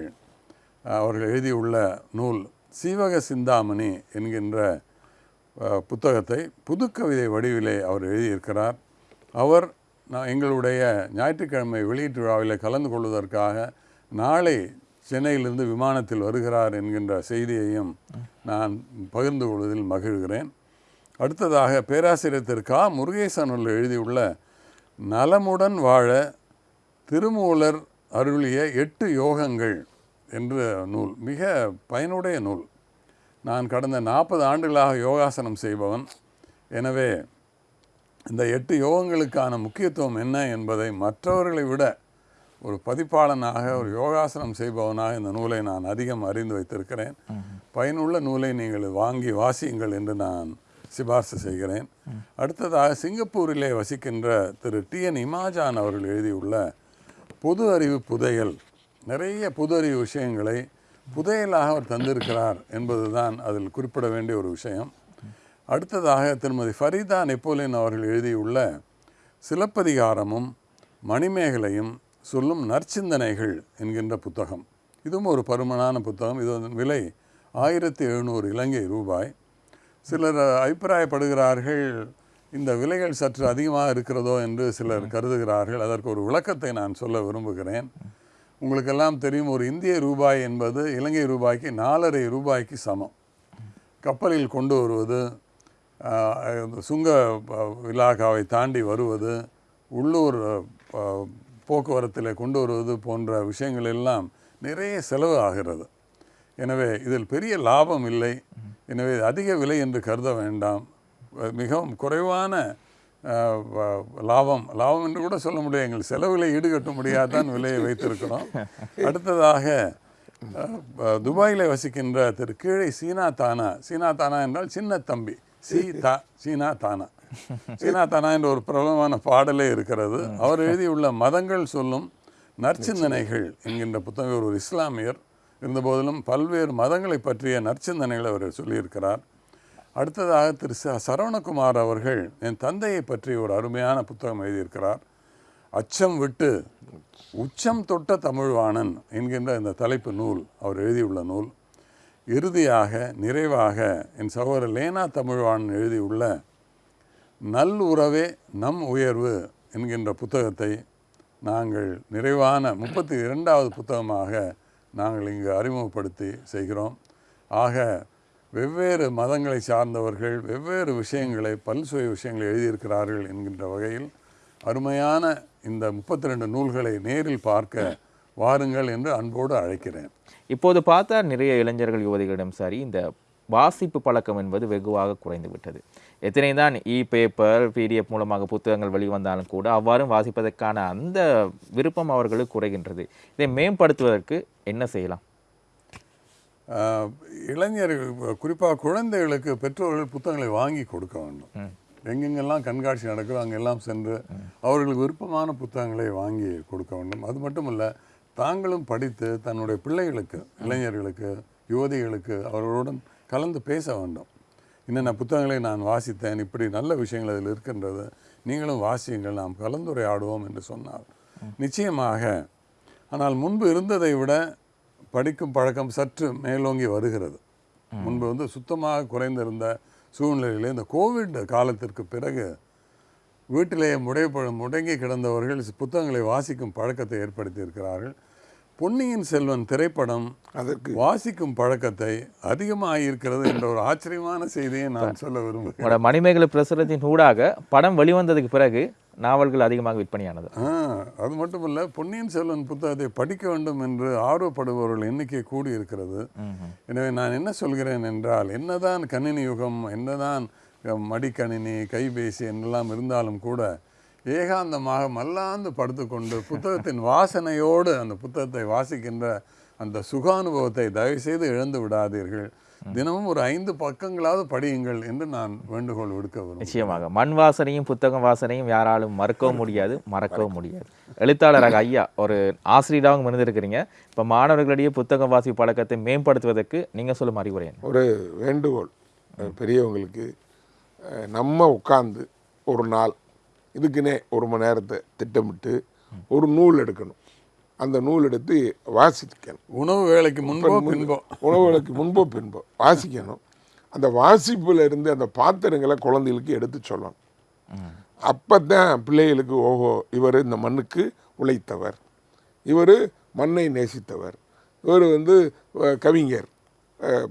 அவர்கள் எழுதியுள்ள நூல் சீவக சிந்தாமணி என்கின்ற புத்தகத்தை புதுக்கவிதை வடிவிலே அவர் எழுதியிருக்கிறார். அவர் நான் எங்களுடைய ஞாயிற்றுக்கிழமை வெளியீட்டு விழாவில் கலந்து கொள்வதற்காக நாளை சென்னையிலிருந்து விமானத்தில் வருகிறார் என்கின்ற செய்தியையும் நான் பகிர்ந்து கொள்வதில் மகிழ்கிறேன். அடுத்ததாக பேராசிரியர் திரு கா. முருகேசன் எழுதியுள்ள நலமுடன் வாழ திருமூலர் அருளிய எட்டு யோகங்கள். என்ற நூல் மிக பயனுடைய நூல். நான் கடந்த நாற்பது ஆண்டுகளாக யோகாசனம் செய்பவன். எனவே இந்த எட்டு யோகங்களுக்கான முக்கியத்துவம் என்ன என்பதை மற்றவர்களை விட ஒரு பதிப்பாளனாக ஒரு யோகாசனம் செய்பவனாக இந்த நூலை நான் அதிகம் அறிந்து வைத்திருக்கிறேன். பயனுள்ள நூலை நீங்கள் வாங்கி வாசியுங்கள் என்று நான் சிபார்சு செய்கிறேன். அடுத்ததாக சிங்கப்பூரிலே வசிக்கின்ற திரு டி என் இமாஜான் அவர்கள் எழுதியுள்ள பொது அறிவு புதையல் நிறைய புது அறிவு விஷயங்களை புதையலாக அவர் தந்திருக்கிறார் என்பதுதான் அதில் குறிப்பிட வேண்டிய ஒரு விஷயம். அடுத்ததாக திருமதி ஃபரிதா நெப்போலியன் அவர்கள் எழுதியுள்ள சிலப்பதிகாரமும் மணிமேகலையும் சொல்லும் நற்சிந்தனைகள் என்கின்ற புத்தகம். இதுவும் ஒரு பருமனான புத்தகம். இதன் விலை ஆயிரத்தி எழுநூறு இலங்கை ரூபாய். சிலர் அபிப்பிராயப்படுகிறார்கள் இந்த விலைகள் சற்று அதிகமாக இருக்கிறதோ என்று சிலர் கருதுகிறார்கள். அதற்கு ஒரு விளக்கத்தை நான் சொல்ல விரும்புகிறேன். உங்களுக்கெல்லாம் தெரியும் ஒரு இந்திய ரூபாய் என்பது இலங்கை ரூபாய்க்கு நாலரை ரூபாய்க்கு சமம். கப்பலில் கொண்டு வருவது சுங்க இலாகாவை தாண்டி வருவது உள்ளூர் போக்குவரத்தில் கொண்டு வருவது போன்ற விஷயங்கள் எல்லாம் நிறைய செலவு ஆகிறது. எனவே இதில் பெரிய லாபம் இல்லை. எனவே அதிக விலை என்று கருத வேண்டாம். மிகவும் குறைவான லாபம் லாபம் என்று கூட சொல்ல முடியாது. எங்கள் செலவில் ஈடுகட்ட முடியாதான் விலையை வைத்திருக்கிறோம். அடுத்ததாக துபாயிலே வசிக்கின்ற திரு கீழே சீனா தானா. சீனா தானா என்றால் சின்ன தம்பி. சீ தா சீனா தானா. சீனா தானா என்ற ஒரு பிரபலமான பாடலே இருக்கிறது. அவர் எழுதியுள்ள மதங்கள் சொல்லும் நற்சிந்தனைகள் என்கின்ற புத்தகம் ஒரு இஸ்லாமியர். இருந்தபோதிலும் பல்வேறு மதங்களை பற்றிய நற்சிந்தனைகளை அவர் சொல்லியிருக்கிறார். அடுத்ததாக திரு ச சரவணகுமார் அவர்கள் என் தந்தையை பற்றி ஒரு அருமையான புத்தகம் எழுதியிருக்கிறார். அச்சம் விட்டு உச்சம் தொட்ட தமிழ்வாணன் என்கின்ற இந்த தலைப்பு நூல் அவர் எழுதியுள்ள நூல். இறுதியாக நிறைவாக என் சகோதரர் லேனா தமிழ்வாணன் எழுதியுள்ள நல் உறவே நம் உயர்வு என்கின்ற புத்தகத்தை நாங்கள் நிறைவான முப்பத்தி இரண்டாவது புத்தகமாக நாங்கள் இங்கு அறிமுகப்படுத்தி செய்கிறோம். ஆக வெவ்வேறு மதங்களை சார்ந்தவர்கள் வெவ்வேறு விஷயங்களை பல்சுவை விஷயங்களை எழுதியிருக்கிறார்கள் என்கின்ற வகையில் அருமையான இந்த முப்பத்தி ரெண்டு நூல்களை நேரில் பார்க்க வாருங்கள் என்று அன்போடு அழைக்கிறேன். இப்போது பார்த்தா நிறைய இளைஞர்கள் யுவதிகளிடம் சரி இந்த வாசிப்பு பழக்கம் என்பது வெகுவாக குறைந்து விட்டது. எத்தனை தான் இ பேப்பர் பிடிஎஃப் மூலமாக புத்தகங்கள் வெளிவந்தாலும் கூட அவ்வாறும் வாசிப்பதற்கான அந்த விருப்பம் அவர்களுக்கு குறைகின்றது. இதை மேம்படுத்துவதற்கு என்ன செய்யலாம்? இளைஞர்கள் குறிப்பாக குழந்தைகளுக்கு பெற்றோர்கள் புத்தகங்களை வாங்கி கொடுக்க வேண்டும். எங்கெங்கெல்லாம் கண்காட்சி நடக்குதோ அங்கெல்லாம் சென்று அவர்களுக்கு விருப்பமான புத்தகங்களை வாங்கி கொடுக்க வேண்டும். அது மட்டுமல்ல தாங்களும் படித்து தன்னுடைய பிள்ளைகளுக்கு இளைஞர்களுக்கு யுவதிகளுக்கு அவர்களுடன் கலந்து பேச வேண்டும். என்னென்ன புத்தகங்களை நான் வாசித்தேன் இப்படி நல்ல விஷயங்கள் அதில் இருக்கின்றது நீங்களும் வாசியுங்கள் நாம் கலந்துரையாடுவோம் என்று சொன்னார். நிச்சயமாக ஆனால் முன்பு இருந்ததை விட படிக்கும் பழக்கம் சற்று மேலோங்கி வருகிறது. முன்பு வந்து சுத்தமாக குறைந்திருந்த சூழ்நிலையிலே இந்த கோவிட் காலத்திற்கு பிறகு வீட்டிலேயே முடை முடங்கி கிடந்தவர்கள் புத்தகங்களை வாசிக்கும் பழக்கத்தை ஏற்படுத்தி இருக்கிறார்கள் பொன்னியின் செல்வன் திரைப்படம் அதற்கு வாசிக்கும் பழக்கத்தை அதிகமாக இருக்கிறது என்ற ஒரு ஆச்சரியமான செய்தியை நான் சொல்ல விரும்புகிறேன். மணிமேகலை பிரசுரத்தின் ஊடாக படம் வெளிவந்ததுக்கு பிறகு நாவல்கள் அதிகமாக விற்பனையானது. அது மட்டும் இல்ல பொன்னியின் செல்வன் புத்தகத்தை படிக்க வேண்டும் என்று ஆர்வப்படுபவர்கள் எண்ணிக்கை கூடி இருக்கிறது எனவே நான் என்ன சொல்கிறேன் என்றால் என்னதான் கணினி யுகம் என்னதான் மடிக்கணினி கைபேசி என்றெல்லாம் இருந்தாலும் கூட ஏகாந்தமாக மல்லாந்து படுத்துக்கொண்டு புத்தகத்தின் வாசனையோடு அந்த புத்தகத்தை வாசிக்கின்ற அந்த சுகானுபவத்தை தயவுசெய்து இழந்து விடாதீர்கள். தினமும் ஒரு ஐந்து பக்கங்களாவது படியுங்கள் என்று நான் வேண்டுகோள் விடுக்க நிச்சயமாக. மண் வாசனையும் புத்தகம் வாசனையும் யாராலும் மறக்கவும் முடியாது மறக்கவும் முடியாது. எழுத்தாளராக ஐயா ஒரு ஆசிரியராகவும் இருந்திருக்கிறீங்க. இப்போ மாணவர்களிடையே புத்தக வாசி பழக்கத்தை மேம்படுத்துவதற்கு நீங்கள் சொல்லும் அறிவுரை ஒரு வேண்டுகோள். பெரியவங்களுக்கு நம்ம உட்கார்ந்து ஒரு நாள் இதுக்குன்னே ஒரு மணி நேரத்தை திட்டமிட்டு ஒரு நூல் எடுக்கணும். அந்த நூல் எடுத்து வாசிக்கணும். உணவு வேலைக்கு முன்போ பின்போ. உணவுகளுக்கு முன்போ பின்போ வாசிக்கணும். அந்த வாசிப்புல இருந்து அந்த பாத்திரங்களை குழந்தைகளுக்கு எடுத்து சொல்லணும். அப்போ தான் பிள்ளைகளுக்கு ஓஹோ இவர் இந்த மண்ணுக்கு உழைத்தவர். இவர் மண்ணை நேசித்தவர். இவர் வந்து கவிஞர்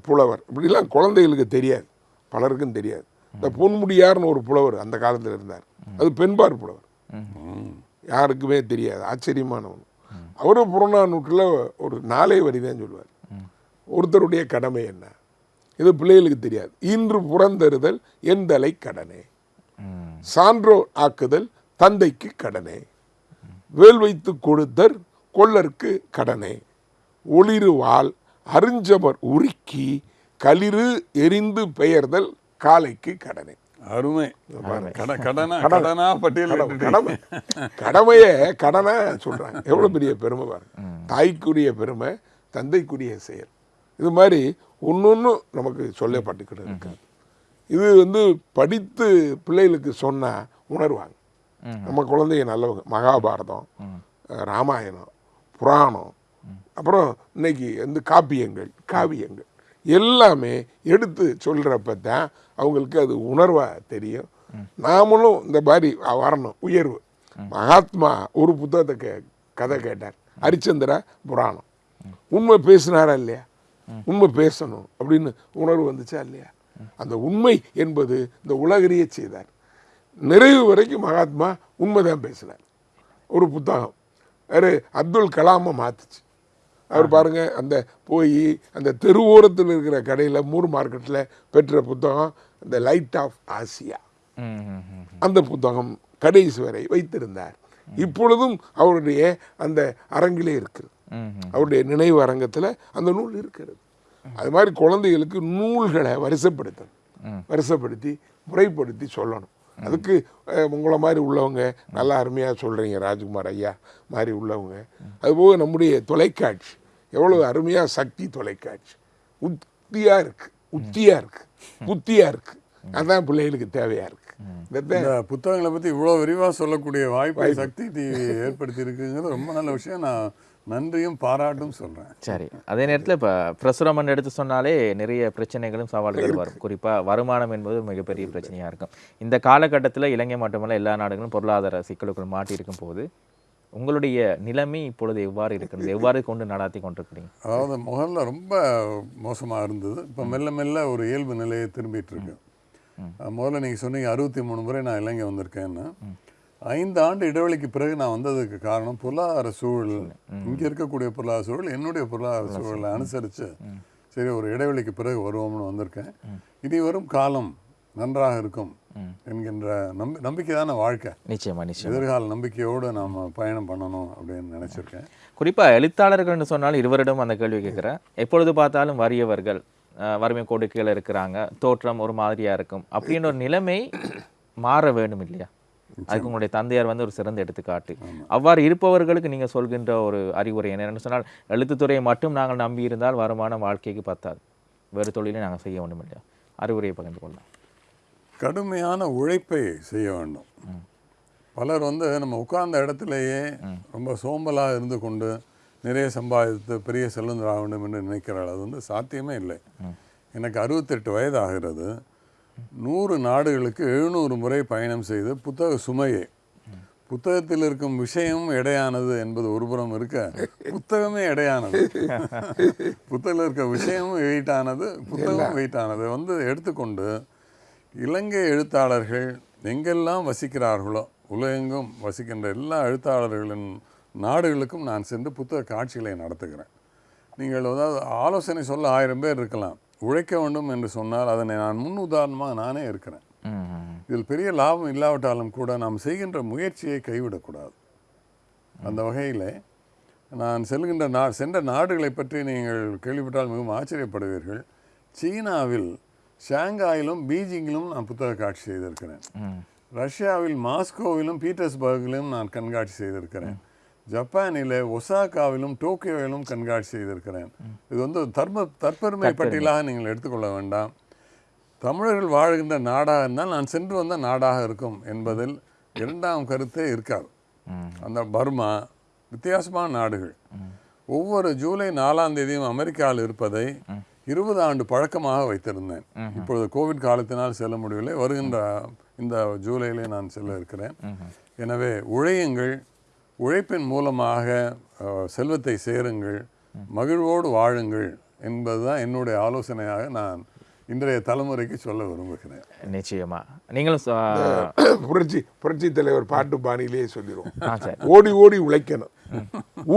புலவர். இப்படிலாம் குழந்தைகளுக்கு தெரியாது. பலருக்கும் தெரியாது. இந்த பொன்முடியார்னு ஒரு புலவர் அந்த காலத்தில் இருந்தார். அது பெண்பார் புலவர். யாருக்குமே தெரியாது. ஆச்சரியமானவன் அவரும் புறநானூற்றில் ஒரு நாளே வரிதான் சொல்லுவார். ஒருத்தருடைய கடமை என்ன? இது பிள்ளைகளுக்கு தெரியாது. இன்று புறந்தருதல் என் தலை கடனே. சான்றோர் ஆக்குதல் தந்தைக்கு கடனே. வேல் வைத்து கொடுத்தர் கொள்ளற்கு கடனே. ஒளிருவால் அறிஞ்சவர் உருக்கி களிறு எரிந்து பெயர்தல் காலைக்கு கடனே. அருமை. கட கடனா கடனா பட்டியல் கடமை கடமைய கடனா சொல்றாங்க. எவ்வளவு பெரிய பெருமை பாருங்க. தாய்க்குரிய பெருமை தந்தைக்குரிய செயல். இது மாதிரி ஒன்னொன்னு நமக்கு சொல்லப்பட்டுக்கிட்டு இருக்காது இது வந்து படித்து பிள்ளைகளுக்கு சொன்னா உணர்வாங்க. நம்ம குழந்தைங்க நல்லவங்க மகாபாரதம் ராமாயணம் புராணம் அப்புறம் இன்னைக்கு வந்து காப்பியங்கள் காவியங்கள். எல்லாமே எடுத்து சொல்கிறப்ப தான் அவங்களுக்கு அது உணர்வாக தெரியும். நாமளும் இந்த மாதிரி வரணும் உயர்வு. மகாத்மா ஒரு புத்தகத்தை கே கதை கேட்டார். ஹரிச்சந்திரா புராணம். உண்மை பேசினாரா இல்லையா? உண்மை பேசணும் அப்படின்னு உணர்வு வந்துச்சா இல்லையா? அந்த உண்மை என்பது இந்த உலகறிய செய்தார். நிறைவு வரைக்கும் மகாத்மா உண்மை தான் பேசினார். ஒரு புத்தகம். வேறு அப்துல் கலாமை மாத்துச்சு. அவர் பாருங்க அந்த போய் அந்த தெருவோரத்தில் இருக்கிற கடையில் மூர் மார்க்கெட்டில் பெற்ற புத்தகம் இந்த லைட் ஆஃப் ஆசியா. அந்த புத்தகம் கடைசி வரை வைத்திருந்தார். இப்பொழுதும் அவருடைய அந்த அரங்கிலே இருக்கிறது. அவருடைய நினைவு அரங்கத்தில் அந்த நூல் இருக்கிறது. அது மாதிரி குழந்தைகளுக்கு நூல்களை வரிசைப்படுத்தணும். வரிசைப்படுத்தி முறைப்படுத்தி சொல்லணும். அதுக்கு உங்களை மாதிரி உள்ளவங்க நல்லா அருமையாக சொல்கிறீங்க ராஜ்குமார் ஐயா மாதிரி உள்ளவங்க. அதுபோக நம்முடைய தொலைக்காட்சி. எவ்வளவு அருமையாக சக்தி தொலைக்காட்சி. உத்தியாக இருக்கு. உத்தியாக இருக்கு. புத்தியாக இருக்கு. அதான் பிள்ளைகளுக்கு தேவையாக இருக்கு. இந்த புத்தகங்களை பற்றி இவ்வளோ விரிவாக சொல்லக்கூடிய வாய்ப்பை சக்தி டிவி ஏற்படுத்தி இருக்குங்கிறது ரொம்ப நல்ல விஷயம். நான் நன்றியும் பாராட்டும் சொல்கிறேன் சரி. அதே நேரத்தில் இப்போ பிரசுரமன் எடுத்து சொன்னாலே நிறைய பிரச்சனைகளும் சவால்கள் வரும். குறிப்பாக வருமானம் என்பது மிகப்பெரிய பிரச்சனையாக இருக்கும். இந்த காலகட்டத்தில் இலங்கை மட்டுமல்ல எல்லா நாடுகளும் பொருளாதார சிக்கலுக்குள் மாட்டியிருக்கும் போது உங்களுடைய நிலைமை இப்பொழுது எவ்வாறு இருக்கிறது? எவ்வாறு கொண்டு நடாத்தி கொண்டிருக்கிறீங்க? அதாவது முதல்ல ரொம்ப மோசமாக இருந்தது. இப்போ மெல்ல மெல்ல ஒரு இயல்பு நிலையை திரும்பிட்டு இருக்கு. முதல்ல நீங்கள் சொன்னீங்க அறுபத்தி மூணு முறை நான் இலங்கை வந்திருக்கேன்னு. ஐந்து ஆண்டு இடைவெளிக்கு பிறகு நான் வந்ததுக்கு காரணம் பொருளாதார சூழல். இங்கே இருக்கக்கூடிய பொருளாதார சூழல் என்னுடைய பொருளாதார சூழலை அனுசரித்து சரி ஒரு இடைவெளிக்கு பிறகு வருவோம்னு வந்திருக்கேன். இனி வரும் காலம் நன்றாக இருக்கும். என்கின்ற நம்பி நம்பிக்கை தானே வாழ்க்கை. நிச்சயமா நிச்சயம். எதிர்கால நம்பிக்கையோடு நாம் பயணம் பண்ணணும் அப்படின்னு நினச்சிருக்கேன். குறிப்பாக எழுத்தாளர்கள்னு சொன்னால் இருவரிடம் அந்த கேள்வி கேட்குறேன். எப்பொழுது பார்த்தாலும் வறியவர்கள் வறுமை கோடு கீழே இருக்கிறாங்க தோற்றம் ஒரு மாதிரியா இருக்கும். அப்படின்னு ஒரு நிலைமை மாற வேண்டும் இல்லையா? அதுக்கு உங்களுடைய தந்தையார் வந்து ஒரு சிறந்த எடுத்துக்காட்டு. அவ்வாறு இருப்பவர்களுக்கு நீங்க சொல்கின்ற ஒரு அறிவுரை என்னென்னு சொன்னால் எழுத்துத்துறையை மட்டும் நாங்கள் நம்பி இருந்தால் வருமானம் வாழ்க்கைக்கு பத்தாது. வேறு தொழிலை நாங்கள் செய்ய வேண்டும் இல்லையா? அறிவுரையை பகிர்ந்து கொள்ளலாம் கடுமையான உழைப்பை செய்ய வேண்டும். பலர் வந்து நம்ம உட்கார்ந்த இடத்திலேயே ரொம்ப சோம்பலாக இருந்து கொண்டு நிறைய சம்பாதித்து பெரிய செல்வந்தராக வேண்டும் என்று நினைக்கிறாள் அது வந்து சாத்தியமே இல்லை. எனக்கு அறுபத்தெட்டு வயது ஆகிறது நூறு நாடுகளுக்கு எழுநூறு முறை பயணம் செய்து புத்தக சுமையை. புத்தகத்தில் இருக்கும் விஷயம் எடையானது என்பது ஒருபுறம் இருக்க புத்தகமே எடையானது. புத்தகத்தில் இருக்க விஷயமும் வெயிட்டானது புத்தகமும் வெயிட்டானது. வந்து எடுத்துக்கொண்டு இலங்கை எழுத்தாளர்கள் எங்கெல்லாம் வசிக்கிறார்களோ உலகெங்கும் வசிக்கின்ற எல்லா எழுத்தாளர்களின் நாடுகளுக்கும் நான் சென்று புத்தக காட்சிகளை நடத்துகிறேன். நீங்கள் அதாவது ஆலோசனை சொல்ல ஆயிரம் பேர் இருக்கலாம். உழைக்க வேண்டும் என்று சொன்னால் அதனை நான் முன் உதாரணமாக நானே இருக்கிறேன். இதில் பெரிய லாபம் இல்லாவிட்டாலும் கூட நாம் செய்கின்ற முயற்சியை கைவிடக்கூடாது. அந்த வகையில் நான் செல்கின்ற நா சென்ற நாடுகளை பற்றி நீங்கள் கேள்விப்பட்டால் மிகவும் ஆச்சரியப்படுவீர்கள். சீனாவில் ஷாங்காயிலும் பீஜிங்கிலும் நான் புத்தக காட்சி செய்திருக்கிறேன். ரஷ்யாவில் மாஸ்கோவிலும் பீட்டர்ஸ்பர்கிலும் நான் கண்காட்சி செய்திருக்கிறேன். ஜப்பானிலே ஒசாகாவிலும் டோக்கியோவிலும் கண்காட்சி செய்திருக்கிறேன். இது வந்து தர்ம தற்பெருமை பட்டியலாக நீங்கள் எடுத்துக்கொள்ள வேண்டாம். தமிழர்கள் வாழ்கின்ற நாடாக இருந்தால் நான் சென்று வந்த நாடாக இருக்கும் என்பதில் இரண்டாம் கருத்தே இருக்காது. அந்த பர்மா வித்தியாசமான நாடுகள். ஒவ்வொரு ஜூலை நாலாம் தேதியும் அமெரிக்காவில் இருப்பதை இருபது ஆண்டு பழக்கமாக வைத்திருந்தேன். இப்பொழுது கோவிட் காலத்தினால் செல்ல முடியவில்லை. வருகின்ற இந்த ஜூலையிலே நான் செல்ல இருக்கிறேன். எனவே உழையுங்கள். உழைப்பின் மூலமாக செல்வத்தை சேருங்கள். மகிழ்வோடு வாழுங்கள் என்பதுதான் என்னுடைய ஆலோசனையாக நான் இன்றைய தலைமுறைக்கு சொல்ல விரும்புகிறேன். நிச்சயமா. நீங்களும் புரட்சி புரட்சி தலைவர் பாட்டு பாணியிலேயே சொல்லிடுவோம் ஓடி ஓடி உழைக்கணும்.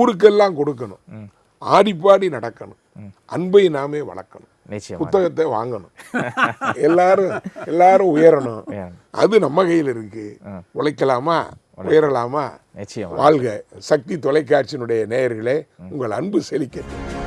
ஊருக்கெல்லாம் கொடுக்கணும். ஆடி பாடி நடக்கணும் அன்பை நாமே வளர்க்கணும். புத்தகத்தை வாங்கணும். எல்லாரும் எல்லாரும் உயரணும். அது நம்ம கையில் இருக்கு. உழைக்கலாமா? உயரலாமா? வாழ்க. சக்தி தொலைக்காட்சியினுடைய நேயர்களே உங்கள் அன்பு செழிக்கட்டும்.